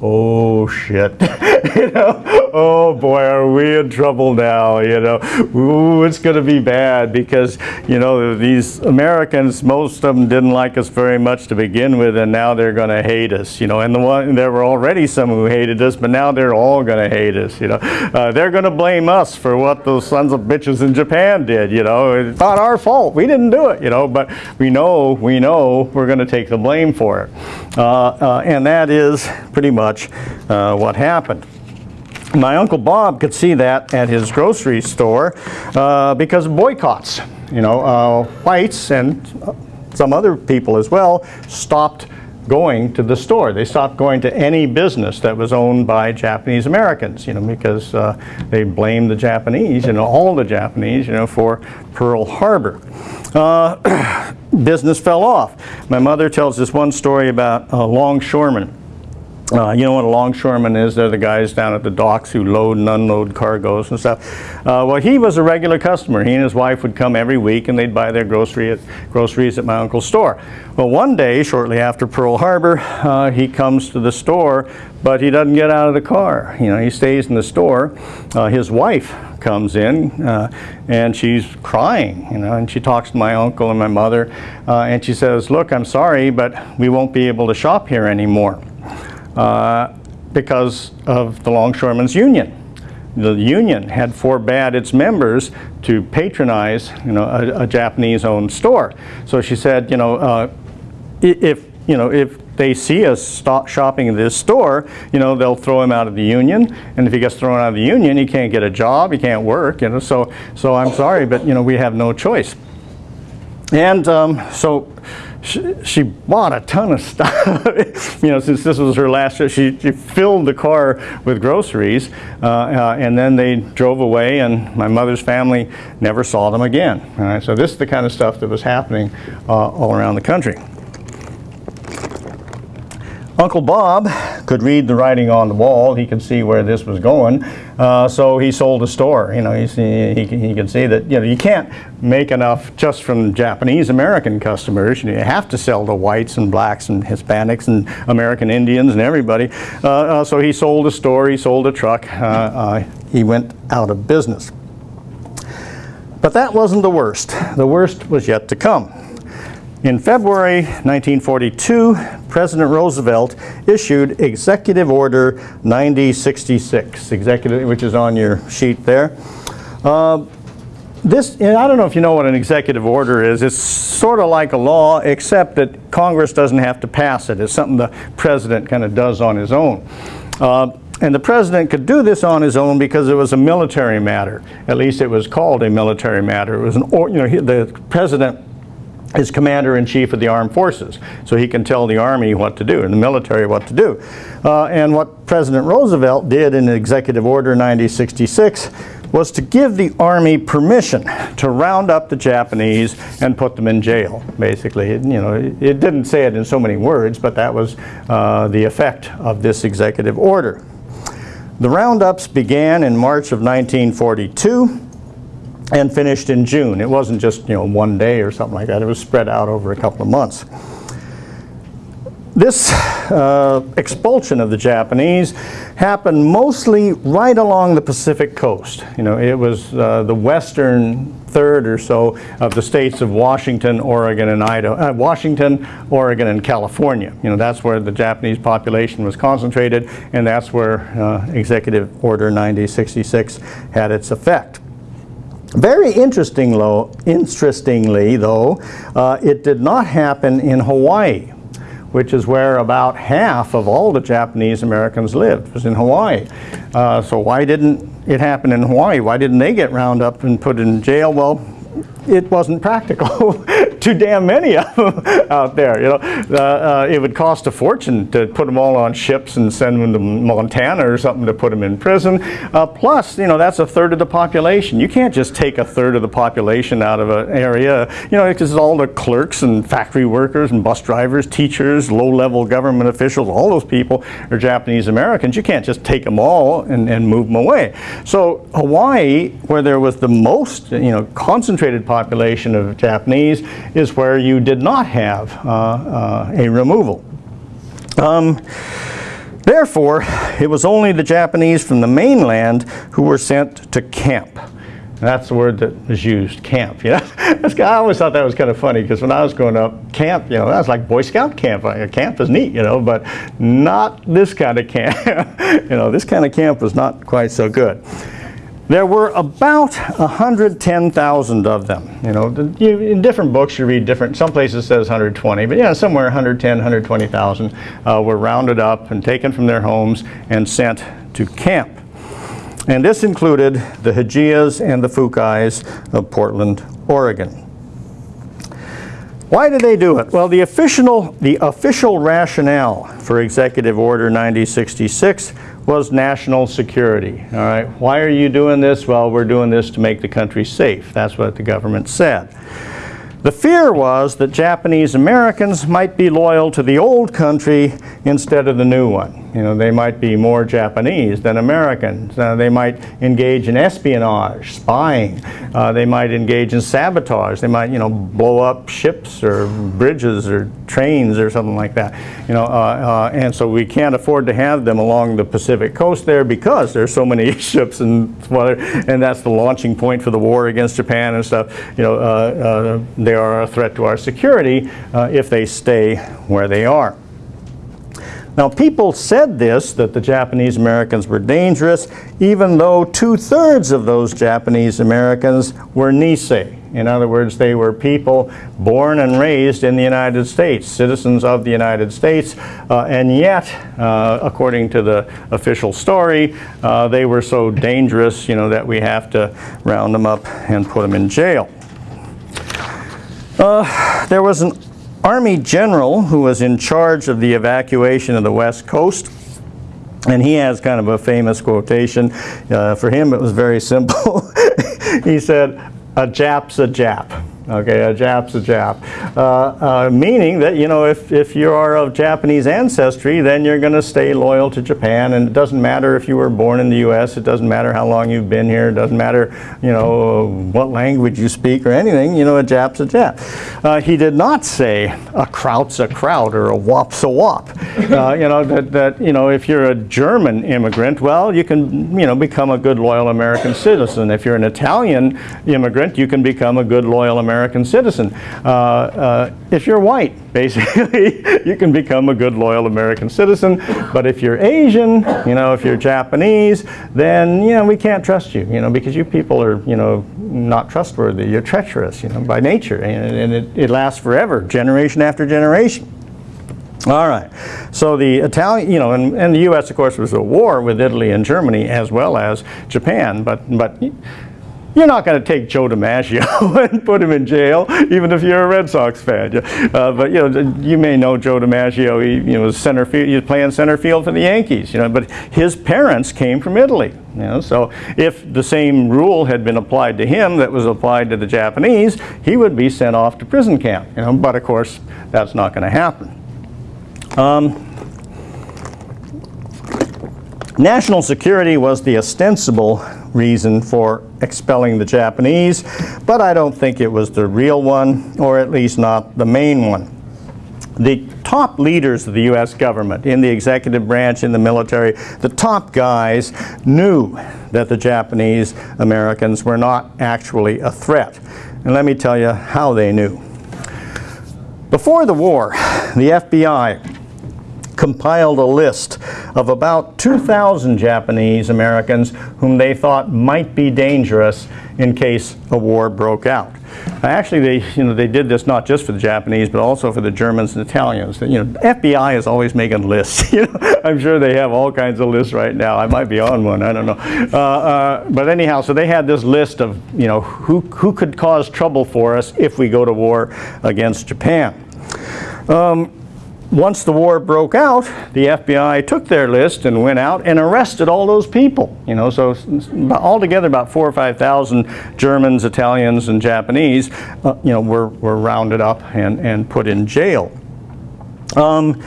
oh shit, you know, oh boy, are we in trouble now, you know, ooh, it's going to be bad because, you know, these Americans, most of them didn't like us very much to begin with, and now they're going to hate us, you know, and the one, there were already some who hated us, but now they're all going to hate us, you know. Uh, they're going to blame us for what those sons of bitches in Japan did, you know. It's not our fault. We didn't do it, you know, but we know, we know we're going to take the blame for it. Uh, uh, and that is pretty much uh, what happened. My Uncle Bob could see that at his grocery store uh, because of boycotts. You know, uh, whites and some other people as well stopped going to the store. They stopped going to any business that was owned by Japanese Americans, you know, because uh, they blamed the Japanese, you know, all the Japanese, you know, for Pearl Harbor. Uh, business fell off. My mother tells this one story about a longshoreman uh, you know what a longshoreman is? They're the guys down at the docks who load and unload cargoes and stuff. Uh, well, he was a regular customer. He and his wife would come every week and they'd buy their grocery at, groceries at my uncle's store. Well, one day, shortly after Pearl Harbor, uh, he comes to the store, but he doesn't get out of the car. You know, he stays in the store. Uh, his wife comes in uh, and she's crying, you know, and she talks to my uncle and my mother uh, and she says, look, I'm sorry, but we won't be able to shop here anymore uh, because of the Longshoremen's Union. The union had forbade its members to patronize, you know, a, a Japanese-owned store. So she said, you know, uh, if you know if they see us stop shopping at this store, you know, they'll throw him out of the union. And if he gets thrown out of the union, he can't get a job, he can't work, you know. So, so I'm sorry, but you know, we have no choice. And um, so she, she, bought a ton of stuff. you know, since this was her last trip, she, she filled the car with groceries, uh, uh, and then they drove away, and my mother's family never saw them again. All right, so this is the kind of stuff that was happening uh, all around the country. Uncle Bob could read the writing on the wall. He could see where this was going. Uh, so he sold a store. You know, he, he, he could see that, you know, you can't make enough just from Japanese American customers. You, know, you have to sell to whites and blacks and Hispanics and American Indians and everybody. Uh, uh, so he sold a store, he sold a truck. Uh, uh, he went out of business. But that wasn't the worst. The worst was yet to come. In February 1942, President Roosevelt issued Executive Order 9066, executive, which is on your sheet there. Uh, this, I don't know if you know what an executive order is. It's sort of like a law, except that Congress doesn't have to pass it. It's something the president kind of does on his own. Uh, and the president could do this on his own because it was a military matter. At least it was called a military matter. It was an, or, you know, the president is commander-in-chief of the armed forces. So he can tell the army what to do and the military what to do. Uh, and what President Roosevelt did in Executive Order 9066 was to give the army permission to round up the Japanese and put them in jail, basically. It, you know, it, didn't say it in so many words, but that was uh, the effect of this executive order. The roundups began in March of 1942 and finished in June. It wasn't just you know one day or something like that. It was spread out over a couple of months. This uh, expulsion of the Japanese happened mostly right along the Pacific coast. You know, it was uh, the western third or so of the states of Washington, Oregon, and Idaho. Uh, Washington, Oregon, and California. You know, that's where the Japanese population was concentrated, and that's where uh, Executive Order 9066 had its effect. Very interestingly, though, uh, it did not happen in Hawaii, which is where about half of all the Japanese Americans lived, was in Hawaii. Uh, so why didn't it happen in Hawaii? Why didn't they get round up and put in jail? Well, it wasn't practical. Too damn many of them out there. You know, uh, uh, it would cost a fortune to put them all on ships and send them to Montana or something to put them in prison. Uh, plus, you know, that's a third of the population. You can't just take a third of the population out of an area. You know, because all the clerks and factory workers and bus drivers, teachers, low-level government officials, all those people are Japanese Americans. You can't just take them all and, and move them away. So Hawaii, where there was the most, you know, concentrated population of Japanese, is where you did not have uh, uh, a removal. Um, Therefore, it was only the Japanese from the mainland who were sent to camp. That's the word that was used, camp. You know, I always thought that was kind of funny because when I was growing up, camp, you know, that was like Boy Scout camp. Camp is neat, you know, but not this kind of camp. you know, this kind of camp was not quite so good. There were about 110,000 of them. You know, you, in different books you read different, some places says 120, but yeah, somewhere 110, 120,000 uh, were rounded up and taken from their homes and sent to camp. And this included the Hijiyas and the Fukais of Portland, Oregon. Why did they do it? Well, the official, the official rationale for Executive Order 9066 was national security. All right, why are you doing this? Well, we're doing this to make the country safe. That's what the government said. The fear was that Japanese Americans might be loyal to the old country instead of the new one. You know, they might be more Japanese than Americans. Uh, they might engage in espionage, spying. Uh, they might engage in sabotage. They might, you know, blow up ships or bridges or trains or something like that. You know, uh, uh and so we can't afford to have them along the Pacific coast there because there's so many ships and and that's the launching point for the war against Japan and stuff. You know, uh, uh, they are a threat to our security if they stay where they are. Now, people said this, that the Japanese Americans were dangerous, even though two-thirds of those Japanese Americans were Nisei. In other words, they were people born and raised in the United States, citizens of the United States, uh, and yet, uh, according to the official story, uh, they were so dangerous, you know, that we have to round them up and put them in jail. Uh, there was an army general who was in charge of the evacuation of the west coast and he has kind of a famous quotation. Uh, for him it was very simple. he said, a Jap's a Jap. Okay, a Jap's a Jap. Uh, uh, meaning that, you know, if, if you are of Japanese ancestry, then you're going to stay loyal to Japan. And it doesn't matter if you were born in the U.S., it doesn't matter how long you've been here, it doesn't matter, you know, what language you speak or anything, you know, a Jap's a Jap. Uh, he did not say a Kraut's a Kraut or a Wop's a Wop. Uh, you know, that, that, you know, if you're a German immigrant, well, you can, you know, become a good loyal American citizen. If you're an Italian immigrant, you can become a good loyal American American citizen. Uh, uh, if you're white, basically, you can become a good, loyal American citizen. But if you're Asian, you know, if you're Japanese, then, you know, we can't trust you, you know, because you people are, you know, not trustworthy. You're treacherous, you know, by nature. And, and it, it lasts forever, generation after generation. All right. So the Italian, you know, and, and the U.S. of course was at war with Italy and Germany as well as Japan, but but you're not going to take Joe DiMaggio and put him in jail, even if you're a Red Sox fan. Uh, but you know, you may know Joe DiMaggio. He you know was center field. He's playing center field for the Yankees. You know, but his parents came from Italy. You know, so if the same rule had been applied to him that was applied to the Japanese, he would be sent off to prison camp. You know, but of course, that's not going to happen. Um, National security was the ostensible reason for expelling the Japanese, but I don't think it was the real one, or at least not the main one. The top leaders of the U.S. government, in the executive branch, in the military, the top guys knew that the Japanese Americans were not actually a threat. And let me tell you how they knew. Before the war, the FBI compiled a list of about 2,000 Japanese Americans whom they thought might be dangerous in case a war broke out. Actually, they, you know, they did this not just for the Japanese, but also for the Germans and Italians. You know, FBI is always making lists. You know, I'm sure they have all kinds of lists right now. I might be on one. I don't know. Uh, uh, but anyhow, so they had this list of, you know, who, who could cause trouble for us if we go to war against Japan. Um, once the war broke out, the FBI took their list and went out and arrested all those people. You know, so altogether about four or 5,000 Germans, Italians, and Japanese, uh, you know, were, were rounded up and, and put in jail. Um,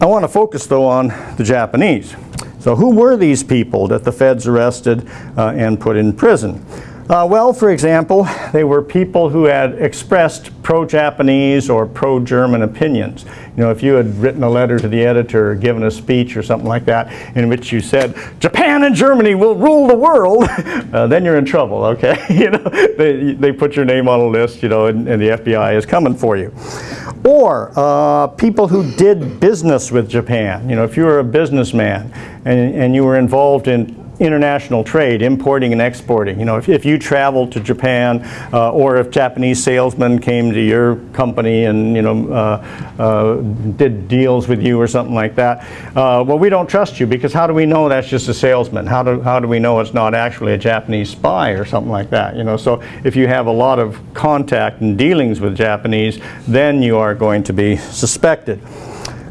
I want to focus, though, on the Japanese. So who were these people that the feds arrested uh, and put in prison? Uh, well, for example, they were people who had expressed pro-Japanese or pro-German opinions. You know, if you had written a letter to the editor or given a speech or something like that in which you said, Japan and Germany will rule the world, uh, then you're in trouble, okay? you know, they, they put your name on a list, you know, and, and the FBI is coming for you. Or uh, people who did business with Japan. You know, if you were a businessman and, and you were involved in international trade, importing and exporting. You know, if, if you traveled to Japan uh, or if Japanese salesmen came to your company and, you know, uh, uh, did deals with you or something like that, uh, well, we don't trust you because how do we know that's just a salesman? How do, how do we know it's not actually a Japanese spy or something like that? You know, so if you have a lot of contact and dealings with Japanese, then you are going to be suspected.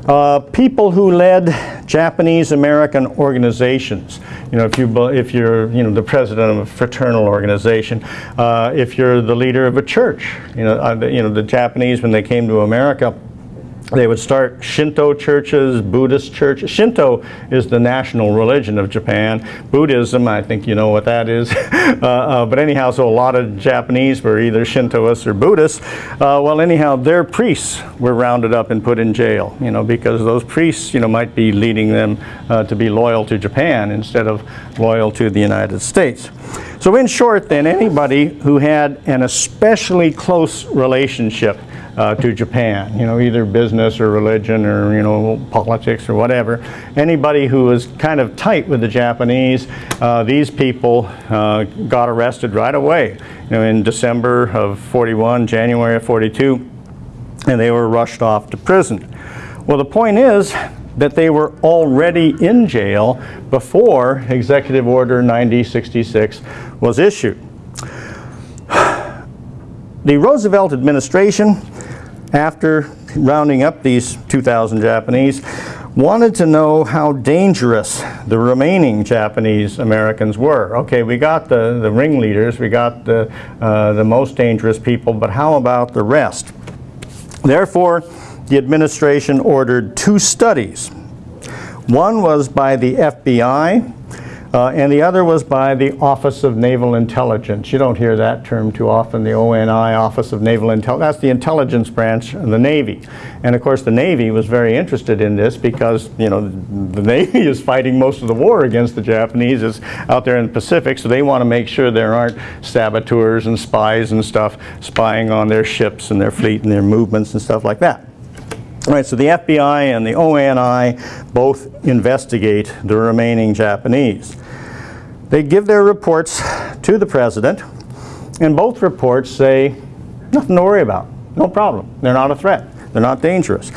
Uh, people who led Japanese American organizations. You know, if you if you're you know the president of a fraternal organization, uh, if you're the leader of a church, you know, uh, you know the Japanese when they came to America they would start Shinto churches, Buddhist churches. Shinto is the national religion of Japan. Buddhism, I think you know what that is. uh, uh, but anyhow, so a lot of Japanese were either Shintoists or Buddhists. Uh, well, anyhow, their priests were rounded up and put in jail, you know, because those priests, you know, might be leading them uh, to be loyal to Japan instead of loyal to the United States. So in short, then, anybody who had an especially close relationship uh, to Japan, you know, either business or religion or, you know, politics or whatever. Anybody who was kind of tight with the Japanese, uh, these people uh, got arrested right away, you know, in December of 41, January of 42, and they were rushed off to prison. Well, the point is that they were already in jail before Executive Order 9066 was issued. The Roosevelt administration after rounding up these 2,000 Japanese, wanted to know how dangerous the remaining Japanese Americans were. Okay, we got the, the ringleaders, we got the, uh, the most dangerous people, but how about the rest? Therefore, the administration ordered two studies. One was by the FBI, uh, and the other was by the Office of Naval Intelligence. You don't hear that term too often, the ONI, Office of Naval Intelligence. That's the intelligence branch of the Navy. And of course the Navy was very interested in this because, you know, the Navy is fighting most of the war against the Japanese is out there in the Pacific, so they want to make sure there aren't saboteurs and spies and stuff spying on their ships and their fleet and their movements and stuff like that. All right, so the FBI and the ONI both investigate the remaining Japanese. They give their reports to the president, and both reports say, nothing to worry about, no problem. They're not a threat. They're not dangerous.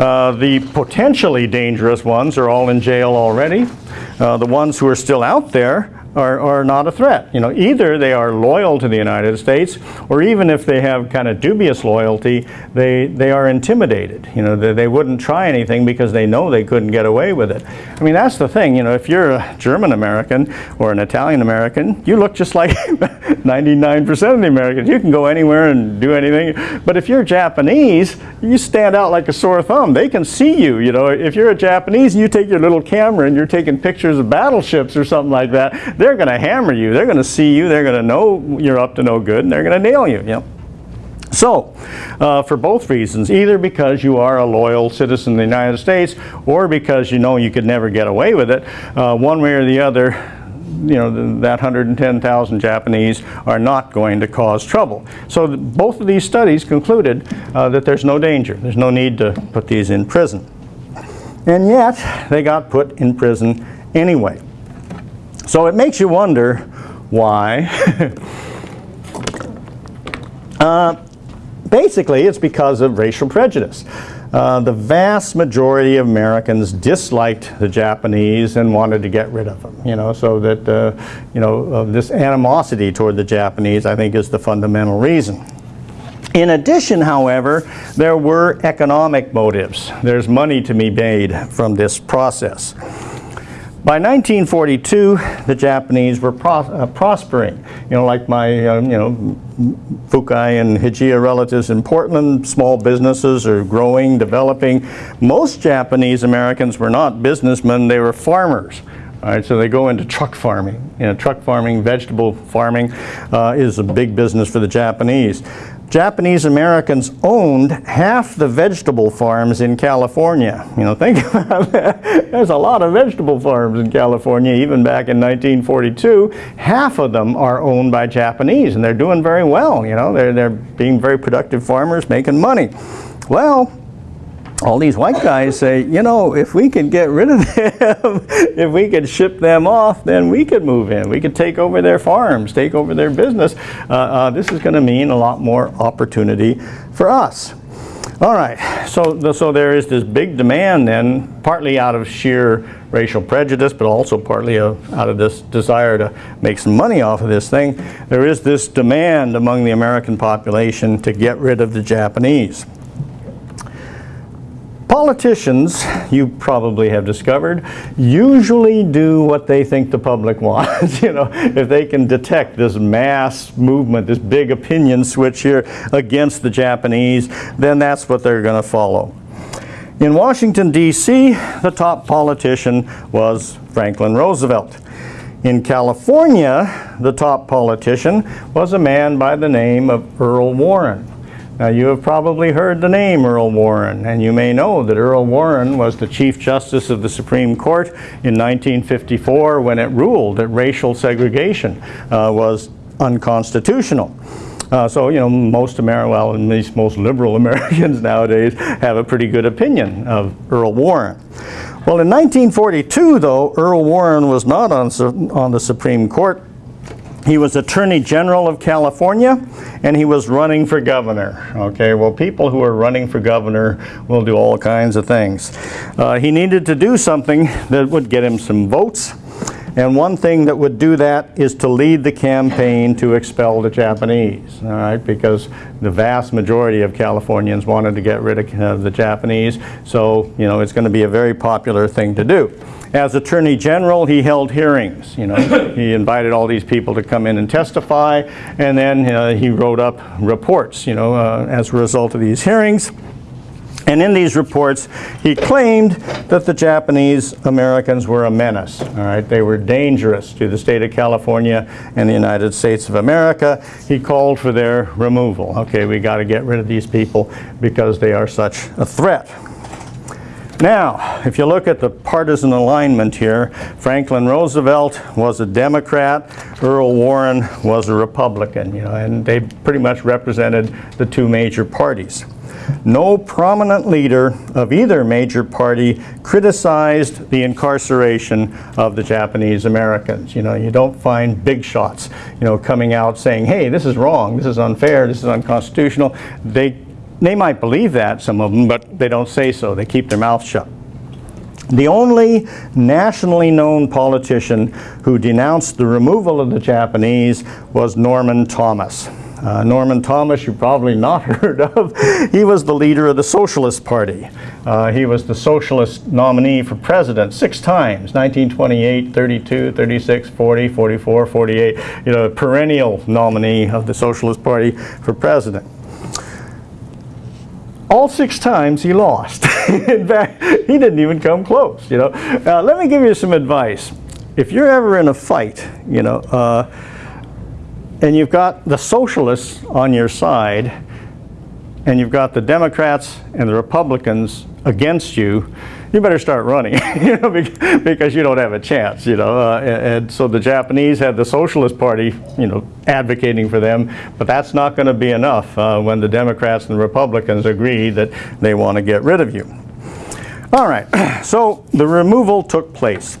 Uh, the potentially dangerous ones are all in jail already. Uh, the ones who are still out there are, are not a threat. You know, either they are loyal to the United States, or even if they have kind of dubious loyalty, they, they are intimidated. You know, they, they wouldn't try anything because they know they couldn't get away with it. I mean, that's the thing. You know, if you're a German American or an Italian American, you look just like 99% of the Americans. You can go anywhere and do anything. But if you're Japanese, you stand out like a sore thumb. They can see you. You know, if you're a Japanese and you take your little camera and you're taking pictures of battleships or something like that, they're going to hammer you. They're going to see you. They're going to know you're up to no good, and they're going to nail you. you know? So, uh, for both reasons, either because you are a loyal citizen of the United States or because you know you could never get away with it, uh, one way or the other, you know, that 110,000 Japanese are not going to cause trouble. So both of these studies concluded uh, that there's no danger. There's no need to put these in prison. And yet, they got put in prison anyway. So it makes you wonder why. uh, basically, it's because of racial prejudice. Uh, the vast majority of Americans disliked the Japanese and wanted to get rid of them. You know, so that uh, you know uh, this animosity toward the Japanese, I think, is the fundamental reason. In addition, however, there were economic motives. There's money to be made from this process. By 1942, the Japanese were pro uh, prospering. You know, like my, uh, you know, Fukai and Hijiya relatives in Portland, small businesses are growing, developing. Most Japanese Americans were not businessmen, they were farmers. All right, so they go into truck farming. You know, truck farming, vegetable farming uh, is a big business for the Japanese. Japanese Americans owned half the vegetable farms in California. You know, think about that. There's a lot of vegetable farms in California, even back in 1942. Half of them are owned by Japanese, and they're doing very well. You know, they're, they're being very productive farmers, making money. Well, all these white guys say, you know, if we could get rid of them, if we could ship them off, then we could move in. We could take over their farms, take over their business. Uh, uh, this is going to mean a lot more opportunity for us. All right, so, so there is this big demand then, partly out of sheer racial prejudice, but also partly out of this desire to make some money off of this thing. There is this demand among the American population to get rid of the Japanese. Politicians, you probably have discovered, usually do what they think the public wants. you know, if they can detect this mass movement, this big opinion switch here against the Japanese, then that's what they're going to follow. In Washington, D.C., the top politician was Franklin Roosevelt. In California, the top politician was a man by the name of Earl Warren. Now, you have probably heard the name Earl Warren, and you may know that Earl Warren was the Chief Justice of the Supreme Court in 1954 when it ruled that racial segregation uh, was unconstitutional. Uh, so, you know, most American, well, at least most liberal Americans nowadays have a pretty good opinion of Earl Warren. Well, in 1942, though, Earl Warren was not on, on the Supreme Court he was Attorney General of California, and he was running for governor. Okay, well, people who are running for governor will do all kinds of things. Uh, he needed to do something that would get him some votes, and one thing that would do that is to lead the campaign to expel the Japanese, all right, because the vast majority of Californians wanted to get rid of uh, the Japanese, so, you know, it's going to be a very popular thing to do. As Attorney General, he held hearings. You know, he invited all these people to come in and testify, and then uh, he wrote up reports. You know, uh, as a result of these hearings. And in these reports, he claimed that the Japanese Americans were a menace. All right, they were dangerous to the state of California and the United States of America. He called for their removal. Okay, we got to get rid of these people because they are such a threat. Now, if you look at the partisan alignment here, Franklin Roosevelt was a Democrat, Earl Warren was a Republican, you know, and they pretty much represented the two major parties. No prominent leader of either major party criticized the incarceration of the Japanese Americans. You know, you don't find big shots, you know, coming out saying, hey, this is wrong, this is unfair, this is unconstitutional. They they might believe that, some of them, but they don't say so. They keep their mouth shut. The only nationally known politician who denounced the removal of the Japanese was Norman Thomas. Uh, Norman Thomas, you've probably not heard of. he was the leader of the Socialist Party. Uh, he was the socialist nominee for president six times 1928, 32, 36, 40, 44, 48. You know, perennial nominee of the Socialist Party for president all six times he lost. in fact, he didn't even come close, you know. Uh, let me give you some advice. If you're ever in a fight, you know, uh, and you've got the socialists on your side, and you've got the Democrats and the Republicans against you, you better start running, you know, because you don't have a chance, you know. Uh, and so the Japanese had the Socialist Party, you know, advocating for them, but that's not going to be enough uh, when the Democrats and Republicans agree that they want to get rid of you. All right, so the removal took place.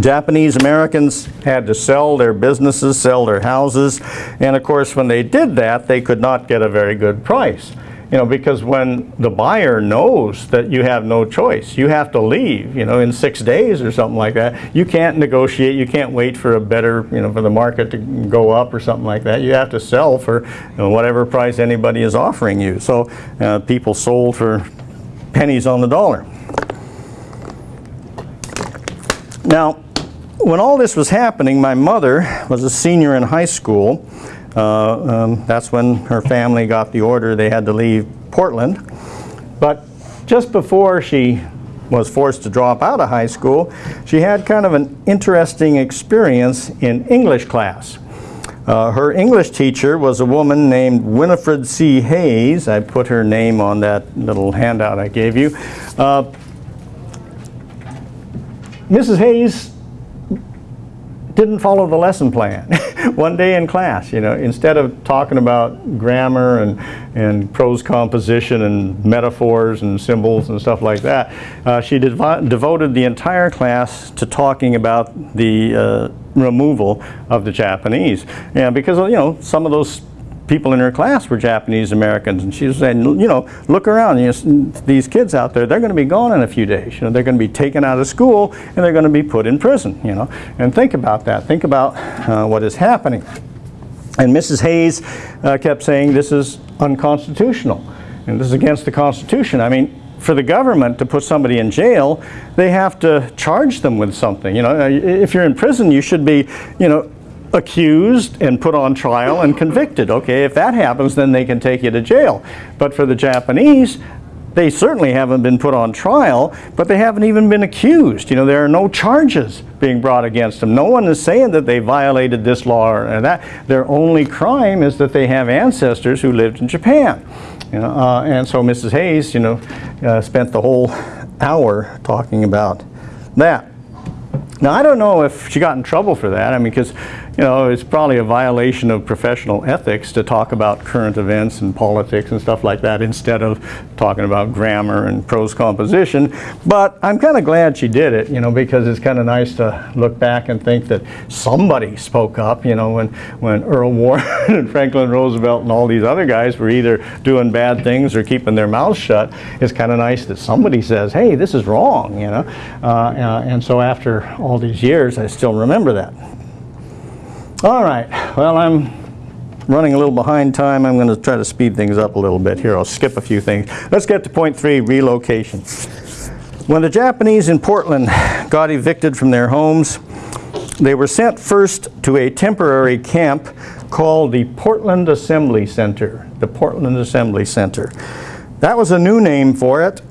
Japanese Americans had to sell their businesses, sell their houses, and of course when they did that, they could not get a very good price. You know, because when the buyer knows that you have no choice, you have to leave, you know, in six days or something like that. You can't negotiate, you can't wait for a better, you know, for the market to go up or something like that. You have to sell for you know, whatever price anybody is offering you. So uh, people sold for pennies on the dollar. Now, when all this was happening, my mother was a senior in high school uh, um, that's when her family got the order they had to leave Portland. But just before she was forced to drop out of high school, she had kind of an interesting experience in English class. Uh, her English teacher was a woman named Winifred C. Hayes. I put her name on that little handout I gave you. Uh, Mrs. Hayes didn't follow the lesson plan. One day in class, you know, instead of talking about grammar and, and prose composition and metaphors and symbols and stuff like that, uh, she devo devoted the entire class to talking about the uh, removal of the Japanese. Yeah, because, you know, some of those people in her class were Japanese Americans, and she was saying, you know, look around, you know, these kids out there, they're going to be gone in a few days. You know, they're going to be taken out of school, and they're going to be put in prison. You know, and think about that. Think about uh, what is happening. And Mrs. Hayes uh, kept saying this is unconstitutional, and this is against the Constitution. I mean, for the government to put somebody in jail, they have to charge them with something. You know, if you're in prison, you should be, you know, accused and put on trial and convicted. Okay, if that happens, then they can take you to jail. But for the Japanese, they certainly haven't been put on trial, but they haven't even been accused. You know, there are no charges being brought against them. No one is saying that they violated this law or that. Their only crime is that they have ancestors who lived in Japan. You know, uh, and so Mrs. Hayes, you know, uh, spent the whole hour talking about that. Now, I don't know if she got in trouble for that. I mean, because you know, it's probably a violation of professional ethics to talk about current events and politics and stuff like that instead of talking about grammar and prose composition. But I'm kind of glad she did it, you know, because it's kind of nice to look back and think that somebody spoke up, you know, when, when Earl Warren and Franklin Roosevelt and all these other guys were either doing bad things or keeping their mouths shut. It's kind of nice that somebody says, hey, this is wrong, you know. Uh, uh, and so after all these years, I still remember that. All right, well, I'm running a little behind time. I'm going to try to speed things up a little bit here. I'll skip a few things. Let's get to point three, relocation. When the Japanese in Portland got evicted from their homes, they were sent first to a temporary camp called the Portland Assembly Center. The Portland Assembly Center. That was a new name for it.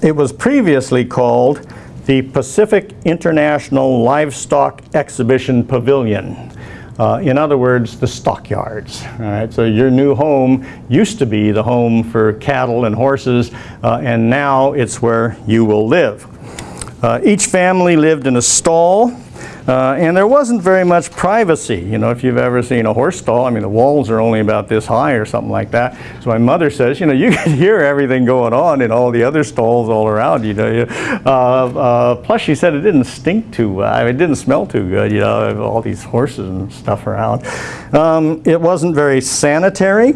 It was previously called the Pacific International Livestock Exhibition Pavilion. Uh, in other words, the stockyards. All right, so your new home used to be the home for cattle and horses, uh, and now it's where you will live. Uh, each family lived in a stall uh, and there wasn't very much privacy. You know, if you've ever seen a horse stall, I mean, the walls are only about this high or something like that. So my mother says, you know, you can hear everything going on in all the other stalls all around you. Know, uh, uh, plus, she said it didn't stink too well. I mean, it didn't smell too good, you know, all these horses and stuff around. Um, it wasn't very sanitary.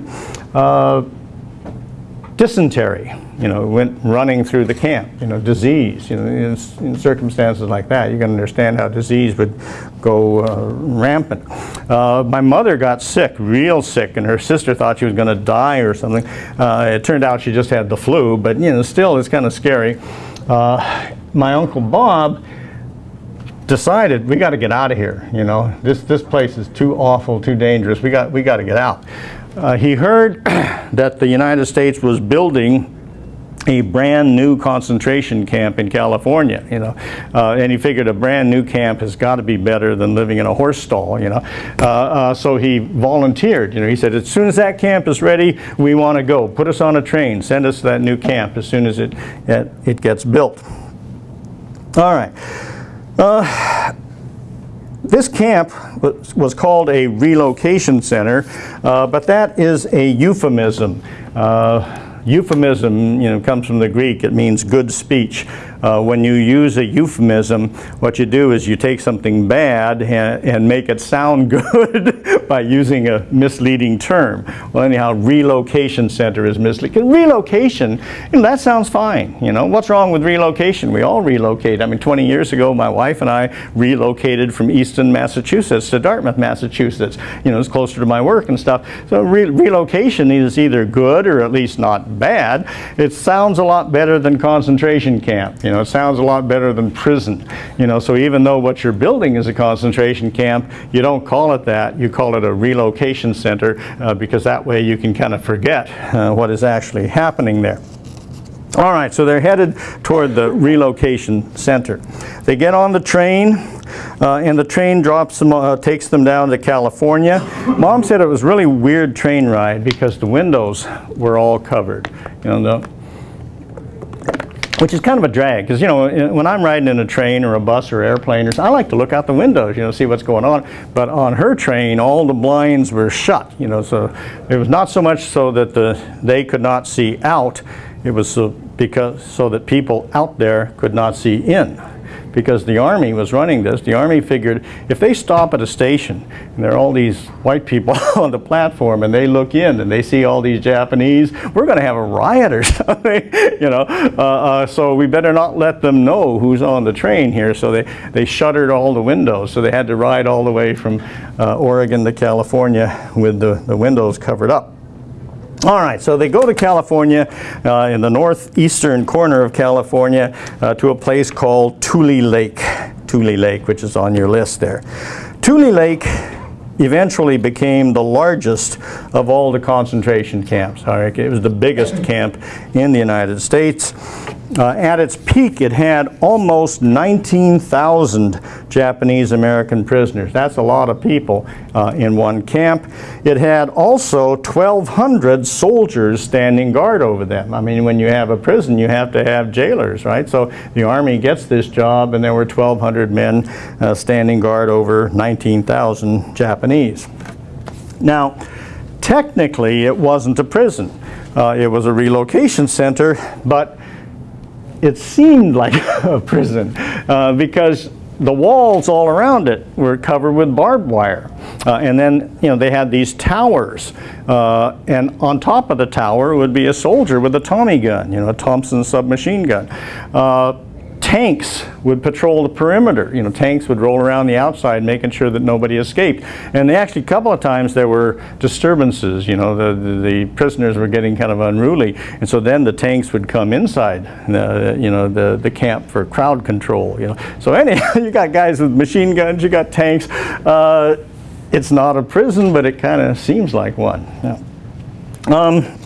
Uh, dysentery, you know, went running through the camp, you know, disease, you know, in, in circumstances like that, you can understand how disease would go uh, rampant. Uh, my mother got sick, real sick, and her sister thought she was going to die or something. Uh, it turned out she just had the flu, but, you know, still it's kind of scary. Uh, my Uncle Bob decided we got to get out of here, you know, this, this place is too awful, too dangerous, we got, we got to get out. Uh, he heard that the United States was building a brand new concentration camp in California, you know, uh, and he figured a brand new camp has got to be better than living in a horse stall, you know. Uh, uh, so he volunteered, you know, he said, as soon as that camp is ready, we want to go. Put us on a train, send us to that new camp as soon as it, it, it gets built. All right. Uh, this camp was, called a relocation center, uh, but that is a euphemism. Uh, euphemism you know, comes from the Greek. It means good speech. Uh, when you use a euphemism, what you do is you take something bad and, and make it sound good by using a misleading term. Well, anyhow, relocation center is misleading. Relocation, you know, that sounds fine. You know, what's wrong with relocation? We all relocate. I mean, 20 years ago, my wife and I relocated from Easton, Massachusetts to Dartmouth, Massachusetts. You know, it's closer to my work and stuff. So re relocation is either good or at least not bad. It sounds a lot better than concentration camp. You know, know, it sounds a lot better than prison. You know, so even though what you're building is a concentration camp, you don't call it that. You call it a relocation center uh, because that way you can kind of forget uh, what is actually happening there. All right, so they're headed toward the relocation center. They get on the train, uh, and the train drops them, uh, takes them down to California. Mom said it was really weird train ride because the windows were all covered. You know, the, which is kind of a drag because you know uh, when I'm riding in a train or a bus or airplane or I like to look out the windows, you know, see what's going on. But on her train, all the blinds were shut, you know, so it was not so much so that the they could not see out, it was so because so that people out there could not see in. Because the Army was running this, the Army figured if they stop at a station and there are all these white people on the platform and they look in and they see all these Japanese, we're going to have a riot or something, you know. Uh, uh, so we better not let them know who's on the train here. So they, they shuttered all the windows. So they had to ride all the way from uh, Oregon to California with the, the windows covered up. All right, so they go to California, uh, in the northeastern corner of California, uh, to a place called Tule Lake. Tule Lake, which is on your list there. Tule Lake eventually became the largest of all the concentration camps. All right, it was the biggest camp in the United States. Uh, at its peak, it had almost 19,000 Japanese American prisoners. That's a lot of people uh, in one camp. It had also 1,200 soldiers standing guard over them. I mean, when you have a prison, you have to have jailers, right? So the Army gets this job, and there were 1,200 men uh, standing guard over 19,000 Japanese. Now, technically, it wasn't a prison. Uh, it was a relocation center, but it seemed like a prison uh, because the walls all around it were covered with barbed wire. Uh, and then, you know, they had these towers. Uh, and on top of the tower would be a soldier with a Tommy gun, you know, a Thompson submachine gun. Uh, tanks would patrol the perimeter. You know, tanks would roll around the outside making sure that nobody escaped. And they actually, a couple of times there were disturbances. You know, the, the, the prisoners were getting kind of unruly. And so then the tanks would come inside, the, you know, the, the camp for crowd control, you know. So anyhow, you got guys with machine guns, you got tanks. Uh, it's not a prison, but it kind of seems like one. Yeah. Um,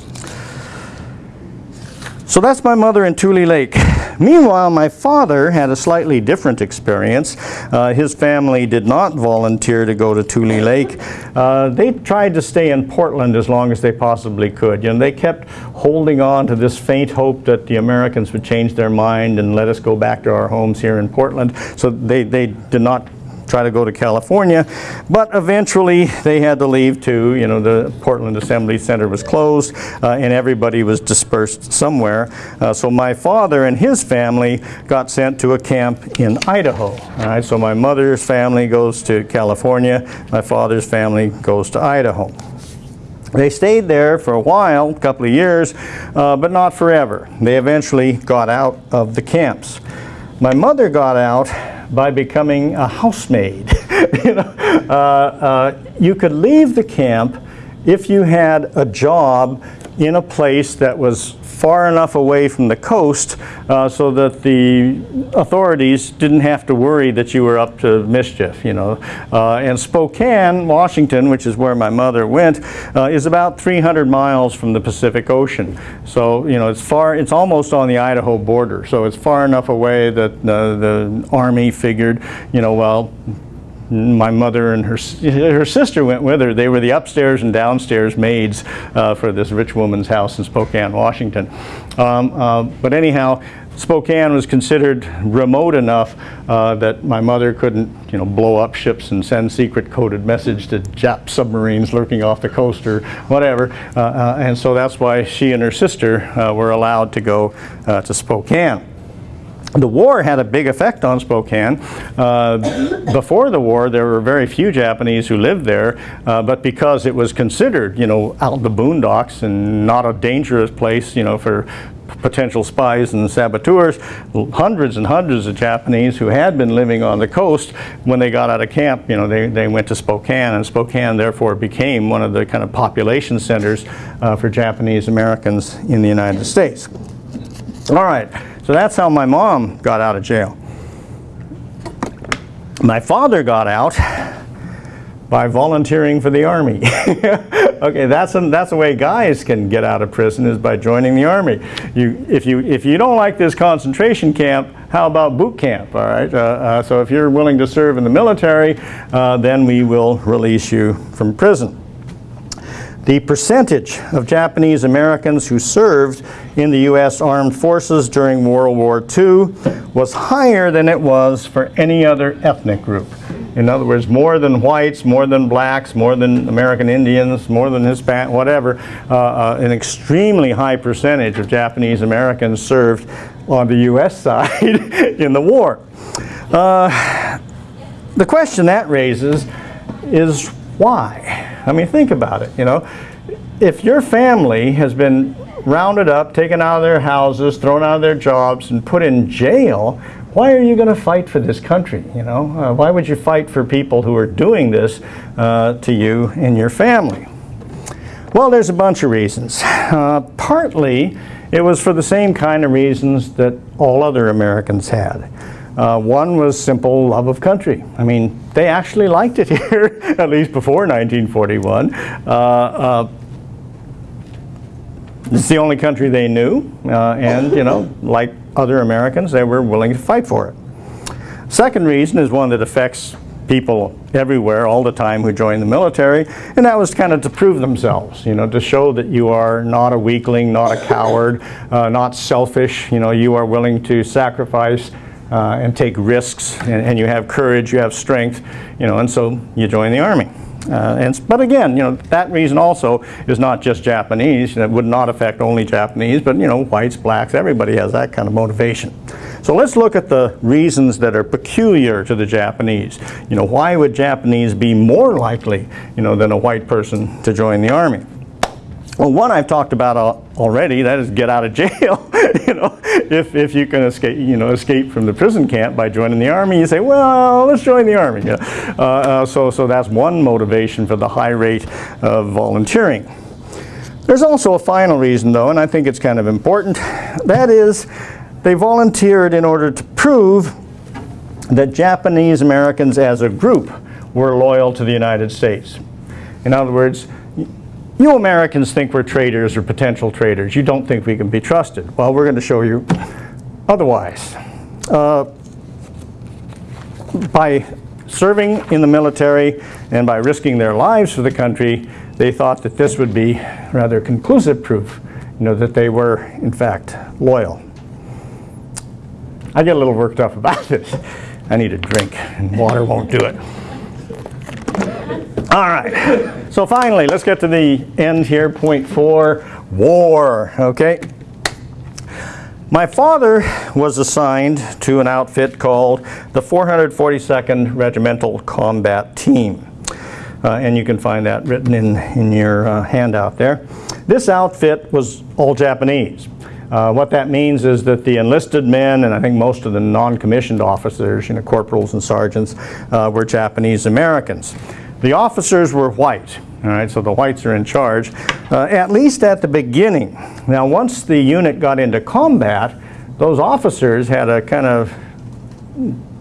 so that's my mother in Tule Lake. Meanwhile, my father had a slightly different experience. Uh, his family did not volunteer to go to Tule Lake. Uh, they tried to stay in Portland as long as they possibly could. You know, they kept holding on to this faint hope that the Americans would change their mind and let us go back to our homes here in Portland. So they, they did not try to go to California, but eventually they had to leave too. You know, the Portland Assembly Center was closed uh, and everybody was dispersed somewhere. Uh, so my father and his family got sent to a camp in Idaho. All right, so my mother's family goes to California, my father's family goes to Idaho. They stayed there for a while, a couple of years, uh, but not forever. They eventually got out of the camps. My mother got out by becoming a housemaid. you, know, uh, uh, you could leave the camp if you had a job in a place that was far enough away from the coast uh, so that the authorities didn't have to worry that you were up to mischief, you know. Uh, and Spokane, Washington, which is where my mother went, uh, is about 300 miles from the Pacific Ocean. So, you know, it's far, it's almost on the Idaho border. So it's far enough away that the Army figured, you know, well, my mother and her, her sister went with her. They were the upstairs and downstairs maids uh, for this rich woman's house in Spokane, Washington. Um, uh, but anyhow, Spokane was considered remote enough uh, that my mother couldn't, you know, blow up ships and send secret coded message to Jap submarines lurking off the coast or whatever. Uh, uh, and so that's why she and her sister uh, were allowed to go to Spokane the war had a big effect on Spokane. Uh, before the war, there were very few Japanese who lived there, uh, but because it was considered, you know, out in the boondocks and not a dangerous place, you know, for potential spies and saboteurs, hundreds and hundreds of Japanese who had been living on the coast, when they got out of camp, you know, they, they went to Spokane, and Spokane therefore became one of the kind of population centers uh, for Japanese Americans in the United States. All right. So that's how my mom got out of jail. My father got out by volunteering for the army. Okay, that's a, that's the way guys can get out of prison is by joining the army. You, if you if you don't like this concentration camp, how about boot camp? All right. Uh, uh, so if you're willing to serve in the military, uh, then we will release you from prison. The percentage of Japanese Americans who served in the U.S. Armed Forces during World War II was higher than it was for any other ethnic group. In other words, more than whites, more than blacks, more than American Indians, more than Hispanic, whatever, uh, uh, an extremely high percentage of Japanese Americans served on the U.S. side in the war. Uh, the question that raises is why? I mean, think about it, you know. If your family has been rounded up, taken out of their houses, thrown out of their jobs, and put in jail, why are you going to fight for this country? You know, uh, why would you fight for people who are doing this uh, to you and your family? Well, there's a bunch of reasons. Uh, partly, it was for the same kind of reasons that all other Americans had. Uh, one was simple love of country. I mean, they actually liked it here, at least before 1941. Uh, uh, it's the only country they knew, uh, and you know, like other Americans, they were willing to fight for it. Second reason is one that affects people everywhere all the time who join the military, and that was kind of to prove themselves, you know, to show that you are not a weakling, not a coward, uh, not selfish, you know, you are willing to sacrifice uh, and take risks, and, and you have courage, you have strength, you know, and so you join the Army. Uh, and, but again, you know, that reason also is not just Japanese. That would not affect only Japanese, but you know, whites, blacks, everybody has that kind of motivation. So let's look at the reasons that are peculiar to the Japanese. You know, why would Japanese be more likely, you know, than a white person to join the army? Well, one I've talked about already, that is get out of jail. you know, if, if you can escape, you know, escape from the prison camp by joining the army, you say, well, let's join the army. Uh, uh, so, so that's one motivation for the high rate of volunteering. There's also a final reason, though, and I think it's kind of important. That is, they volunteered in order to prove that Japanese Americans as a group were loyal to the United States. In other words, you Americans think we're traitors or potential traitors. You don't think we can be trusted. Well, we're going to show you otherwise. Uh, by serving in the military and by risking their lives for the country, they thought that this would be rather conclusive proof, you know, that they were, in fact, loyal. I get a little worked up about this. I need a drink, and water won't do it. All right. So finally, let's get to the end here. Point four, war. Okay. My father was assigned to an outfit called the 442nd Regimental Combat Team. Uh, and you can find that written in, in your uh, handout there. This outfit was all Japanese. Uh, what that means is that the enlisted men, and I think most of the non-commissioned officers, you know, corporals and sergeants, uh, were Japanese Americans. The officers were white, all right, so the whites are in charge, uh, at least at the beginning. Now, once the unit got into combat, those officers had a kind of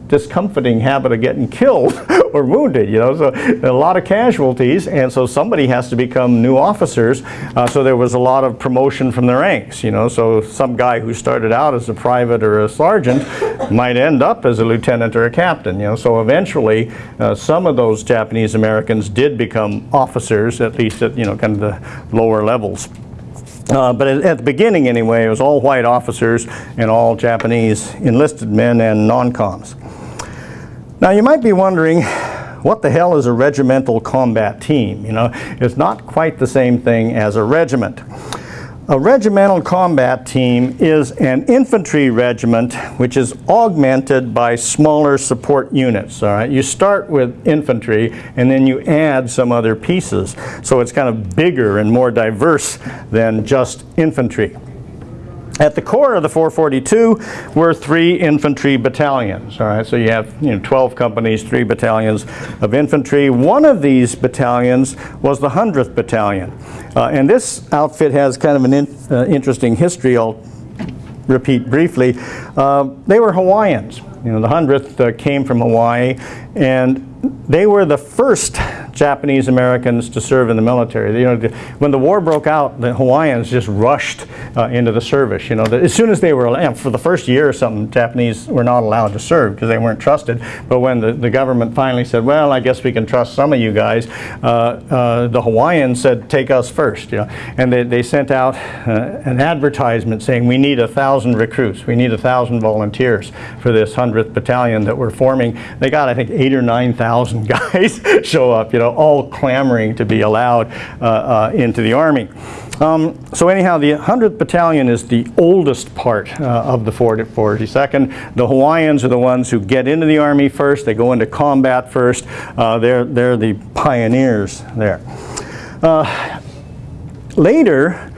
discomforting habit of getting killed or wounded, you know, so a lot of casualties, and so somebody has to become new officers, uh, so there was a lot of promotion from the ranks, you know, so some guy who started out as a private or a sergeant might end up as a lieutenant or a captain, you know, so eventually uh, some of those Japanese Americans did become officers, at least at, you know, kind of the lower levels. Uh, but at, at, the beginning anyway, it was all white officers and all Japanese enlisted men and non-coms. Now you might be wondering, what the hell is a regimental combat team? You know, it's not quite the same thing as a regiment. A regimental combat team is an infantry regiment which is augmented by smaller support units. All right, you start with infantry and then you add some other pieces. So it's kind of bigger and more diverse than just infantry. At the core of the 442 were three infantry battalions. All right, so you have you know 12 companies, three battalions of infantry. One of these battalions was the 100th Battalion, uh, and this outfit has kind of an in, uh, interesting history. I'll repeat briefly. Uh, they were Hawaiians. You know, the 100th uh, came from Hawaii, and they were the first Japanese Americans to serve in the military. You know, when the war broke out, the Hawaiians just rushed uh, into the service. You know, the, as soon as they were allowed, for the first year or something, Japanese were not allowed to serve because they weren't trusted. But when the, the government finally said, well, I guess we can trust some of you guys, uh, uh, the Hawaiians said, take us first. You know, and they, they sent out uh, an advertisement saying, we need a thousand recruits, we need a thousand volunteers for this 100th battalion that we're forming. They got, I think, eight or 9,000 guys show up, you know, all clamoring to be allowed uh, uh, into the Army. Um, so anyhow, the 100th Battalion is the oldest part uh, of the 42nd. The Hawaiians are the ones who get into the Army first. They go into combat first. Uh, they're, they're the pioneers there. Uh, later,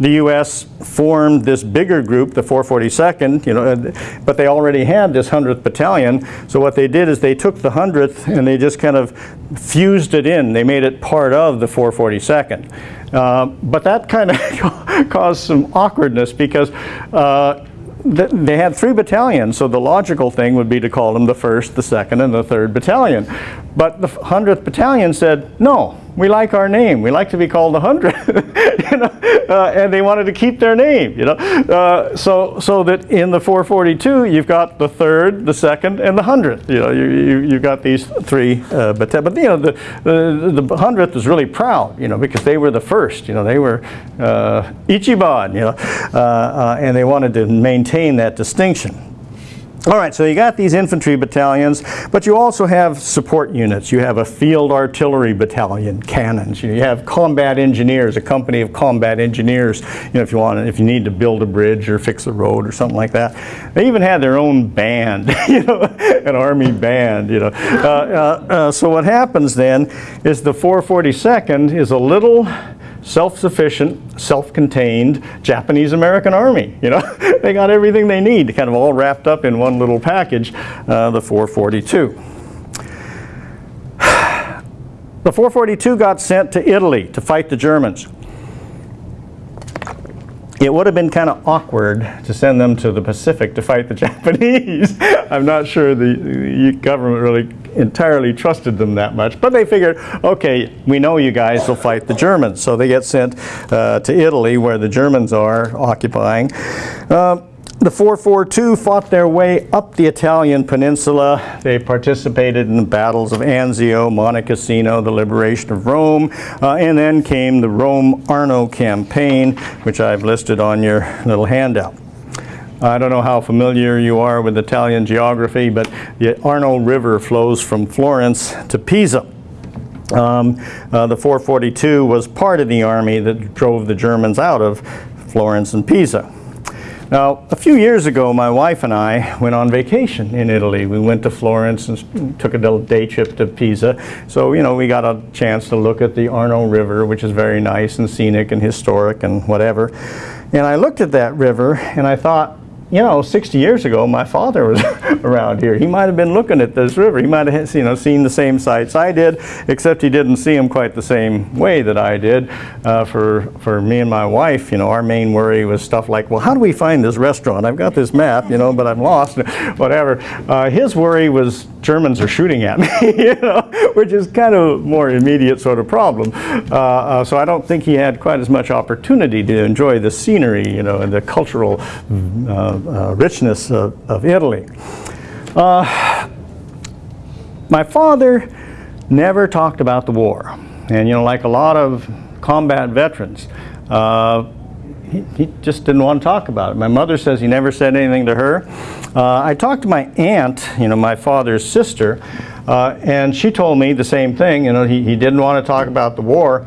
the U.S. formed this bigger group, the 442nd, you know, but they already had this 100th Battalion. So what they did is they took the 100th and they just kind of fused it in. They made it part of the 442nd. Uh, but that kind of caused some awkwardness because uh, th they had three battalions, so the logical thing would be to call them the 1st, the 2nd, and the 3rd Battalion. But the 100th Battalion said, no, we like our name. We like to be called the 100. you know? Uh, and they wanted to keep their name, you know. Uh, so, so that in the 442, you've got the 3rd, the 2nd, and the 100th. You know, you, you, you've got these three uh, but, but, you know, the, the, the 100th was really proud, you know, because they were the first, you know, they were uh, Ichiban, you know, uh, uh, and they wanted to maintain that distinction. All right, so you got these infantry battalions, but you also have support units. You have a field artillery battalion, cannons. You have combat engineers, a company of combat engineers. You know, if you want, if you need to build a bridge or fix a road or something like that. They even had their own band, you know, an army band. You know, uh, uh, uh, so what happens then is the 442nd is a little self-sufficient, self-contained Japanese-American army. You know, they got everything they need, kind of all wrapped up in one little package, uh, the 442. The 442 got sent to Italy to fight the Germans. It would have been kind of awkward to send them to the Pacific to fight the Japanese. I'm not sure the, government really entirely trusted them that much. But they figured, okay, we know you guys will fight the Germans. So they get sent uh, to Italy where the Germans are occupying. Uh, the 442 fought their way up the Italian peninsula. They participated in the battles of Anzio, Monte Cassino, the liberation of Rome, uh, and then came the Rome-Arno campaign, which I've listed on your little handout. I don't know how familiar you are with Italian geography, but the Arno River flows from Florence to Pisa. Um, uh, the 442 was part of the army that drove the Germans out of Florence and Pisa. Now, a few years ago, my wife and I went on vacation in Italy. We went to Florence and took a little day trip to Pisa. So, you know, we got a chance to look at the Arno River, which is very nice and scenic and historic and whatever. And I looked at that river and I thought, you know, 60 years ago, my father was around here. He might have been looking at this river. He might have, you know, seen the same sights I did, except he didn't see them quite the same way that I did. Uh, for, for me and my wife, you know, our main worry was stuff like, well, how do we find this restaurant? I've got this map, you know, but I'm lost, whatever. Uh, his worry was Germans are shooting at me, you know, which is kind of more immediate sort of problem. Uh, uh, so I don't think he had quite as much opportunity to enjoy the scenery, you know, and the cultural uh, uh, richness of, of Italy. Uh, my father never talked about the war. And, you know, like a lot of combat veterans, uh, he, he, just didn't want to talk about it. My mother says he never said anything to her. Uh, I talked to my aunt, you know, my father's sister, uh, and she told me the same thing. You know, he, he didn't want to talk about the war,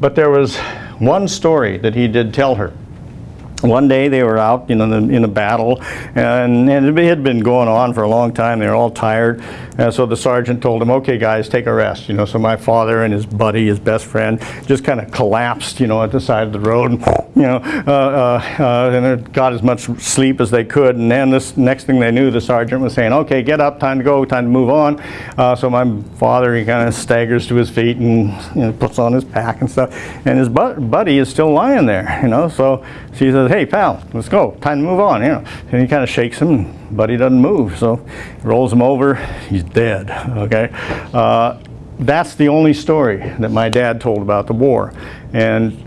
but there was one story that he did tell her one day they were out you know, in a battle and, and, it had been going on for a long time. They were all tired and so the sergeant told them okay guys take a rest you know. So my father and his buddy his best friend just kind of collapsed you know at the side of the road you know uh, uh, uh, and got as much sleep as they could. And then this next thing they knew the sergeant was saying okay get up time to go time to move on. Uh, so my father he kind of staggers to his feet and you know, puts on his pack and stuff. And his bu buddy is still lying there you know. So she says hey pal, let's go, time to move on, you know. And he kind of shakes him, but he doesn't move, so rolls him over, he's dead, okay. Uh, that's the only story that my dad told about the war. And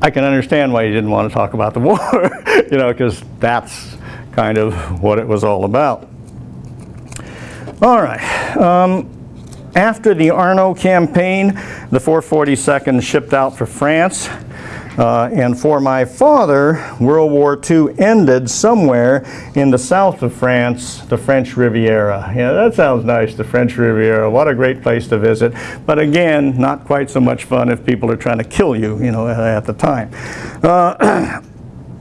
I can understand why he didn't want to talk about the war, you know, because that's kind of what it was all about. All right. Um, after the Arno campaign, the 442nd shipped out for France. Uh, and for my father, World War II ended somewhere in the south of France, the French Riviera. Yeah, that sounds nice, the French Riviera. What a great place to visit. But again, not quite so much fun if people are trying to kill you, you know, at the time. Uh,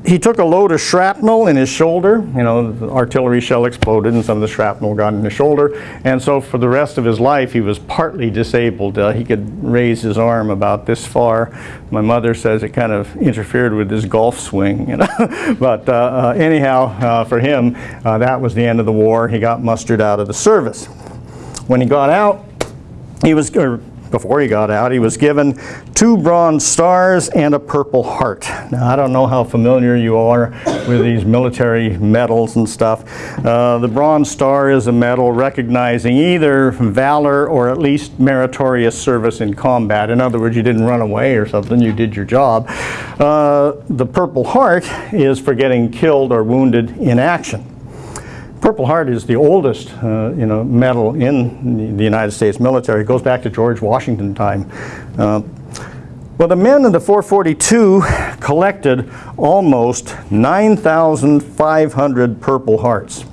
he took a load of shrapnel in his shoulder. You know, the artillery shell exploded and some of the shrapnel got in his shoulder. And so for the rest of his life, he was partly disabled. Uh, he could raise his arm about this far. My mother says it kind of interfered with his golf swing. You know? but uh, uh, anyhow, uh, for him, uh, that was the end of the war. He got mustered out of the service. When he got out, he was, or before he got out, he was given two Bronze Stars and a Purple Heart. Now, I don't know how familiar you are with these military medals and stuff. Uh, the Bronze Star is a medal recognizing either valor or at least meritorious service in combat. In other words, you didn't run away or something, you did your job. Uh, the Purple Heart is for getting killed or wounded in action. Purple Heart is the oldest, uh, you know, medal in the United States military. It goes back to George Washington time. Uh, well, the men in the 442 collected almost 9,500 Purple Hearts.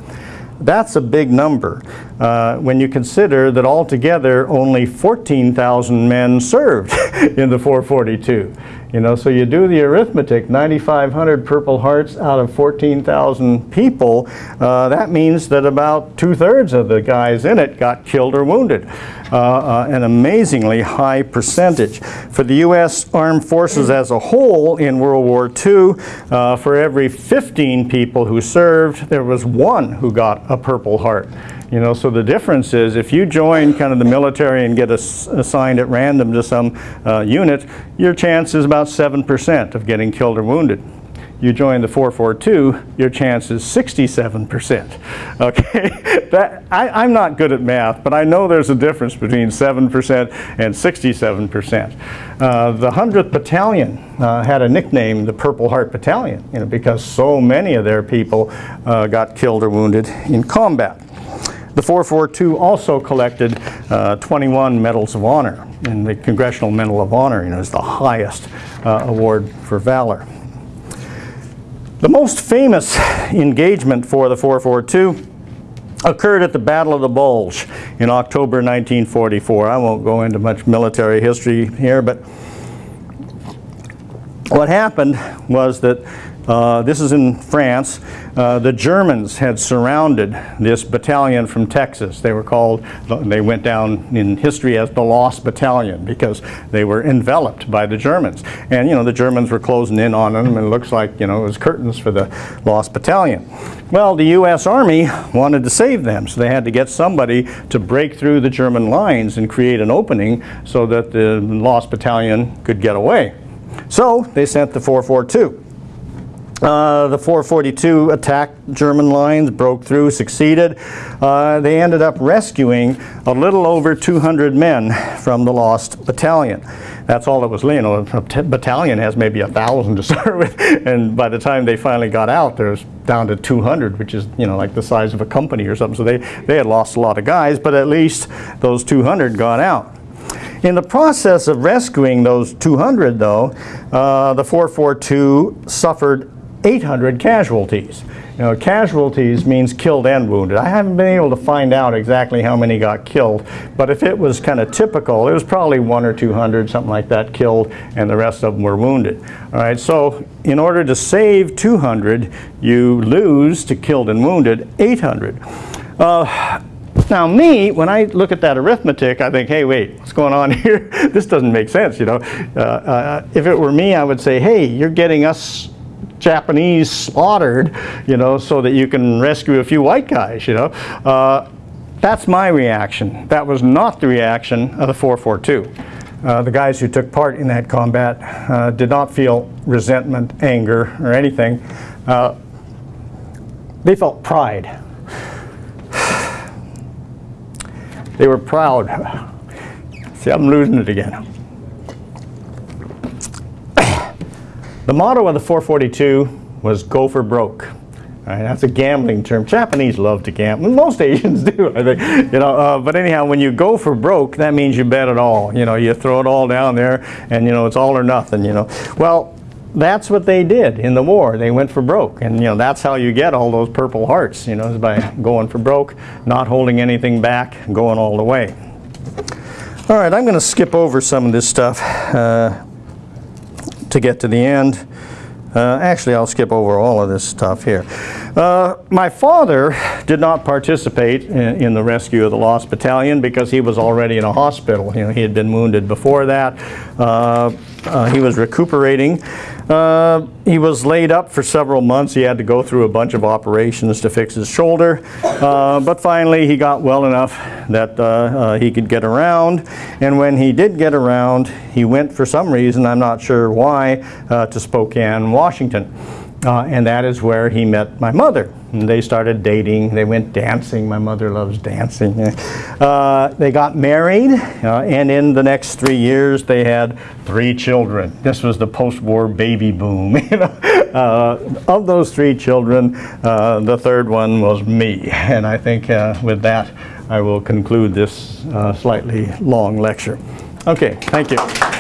That's a big number uh, when you consider that altogether only 14,000 men served in the 442. You know, so you do the arithmetic, 9,500 Purple Hearts out of 14,000 people, uh, that means that about two-thirds of the guys in it got killed or wounded. Uh, uh, an amazingly high percentage. For the U.S. Armed Forces as a whole in World War II, uh, for every 15 people who served, there was one who got a Purple Heart. You know, so the difference is if you join kind of the military and get ass assigned at random to some uh, unit, your chance is about 7% of getting killed or wounded. You join the 442, your chance is 67%. Okay, that, I, am not good at math, but I know there's a difference between 7% and 67%. Uh, the 100th Battalion uh, had a nickname, the Purple Heart Battalion, you know, because so many of their people uh, got killed or wounded in combat. The 442 also collected uh, 21 Medals of Honor, and the Congressional Medal of Honor you know, is the highest uh, award for valor. The most famous engagement for the 442 occurred at the Battle of the Vosges in October 1944. I won't go into much military history here, but what happened was that uh, this is in France. Uh, the Germans had surrounded this battalion from Texas. They were called, they went down in history as the Lost Battalion because they were enveloped by the Germans. And, you know, the Germans were closing in on them and it looks like, you know, it was curtains for the Lost Battalion. Well, the U.S. Army wanted to save them, so they had to get somebody to break through the German lines and create an opening so that the Lost Battalion could get away. So they sent the 442. Uh, the 442 attacked German lines, broke through, succeeded. Uh, they ended up rescuing a little over 200 men from the lost battalion. That's all that was, you know, a battalion has maybe a thousand to start with, and by the time they finally got out, there's down to 200, which is, you know, like the size of a company or something. So they, they had lost a lot of guys, but at least those 200 got out. In the process of rescuing those 200, though, uh, the 442 suffered 800 casualties. Know, casualties means killed and wounded. I haven't been able to find out exactly how many got killed, but if it was kind of typical, it was probably one or 200, something like that, killed, and the rest of them were wounded. All right, so in order to save 200, you lose to killed and wounded 800. Uh, now me, when I look at that arithmetic, I think, hey, wait, what's going on here? this doesn't make sense, you know. Uh, uh, if it were me, I would say, hey, you're getting us Japanese slaughtered, you know, so that you can rescue a few white guys, you know. Uh, that's my reaction. That was not the reaction of the 442. Uh, the guys who took part in that combat uh, did not feel resentment, anger, or anything. Uh, they felt pride. They were proud. See, I'm losing it again. The motto of the 442 was go for broke. Right, that's a gambling term. Japanese love to gamble. Most Asians do, I think. You know, uh, but anyhow, when you go for broke, that means you bet it all. You know, you throw it all down there, and you know it's all or nothing. You know, well, that's what they did in the war. They went for broke, and you know that's how you get all those Purple Hearts. You know, is by going for broke, not holding anything back, going all the way. All right, I'm going to skip over some of this stuff uh, to get to the end. Uh, actually, I'll skip over all of this stuff here. Uh, my father did not participate in, in, the rescue of the Lost Battalion because he was already in a hospital. You know, he had been wounded before that. Uh, uh he was recuperating. Uh, he was laid up for several months. He had to go through a bunch of operations to fix his shoulder. Uh, but finally, he got well enough that he could get around. And when he did get around, he went for some reason, I'm not sure why, to Spokane, Washington. Uh, and that is where he met my mother. And they started dating. They went dancing. My mother loves dancing. Uh, they got married, uh, and in the next three years, they had three children. This was the post-war baby boom. You know? Uh, of those three children, uh, the third one was me. And I think uh, with that, I will conclude this slightly long lecture. Okay, thank you.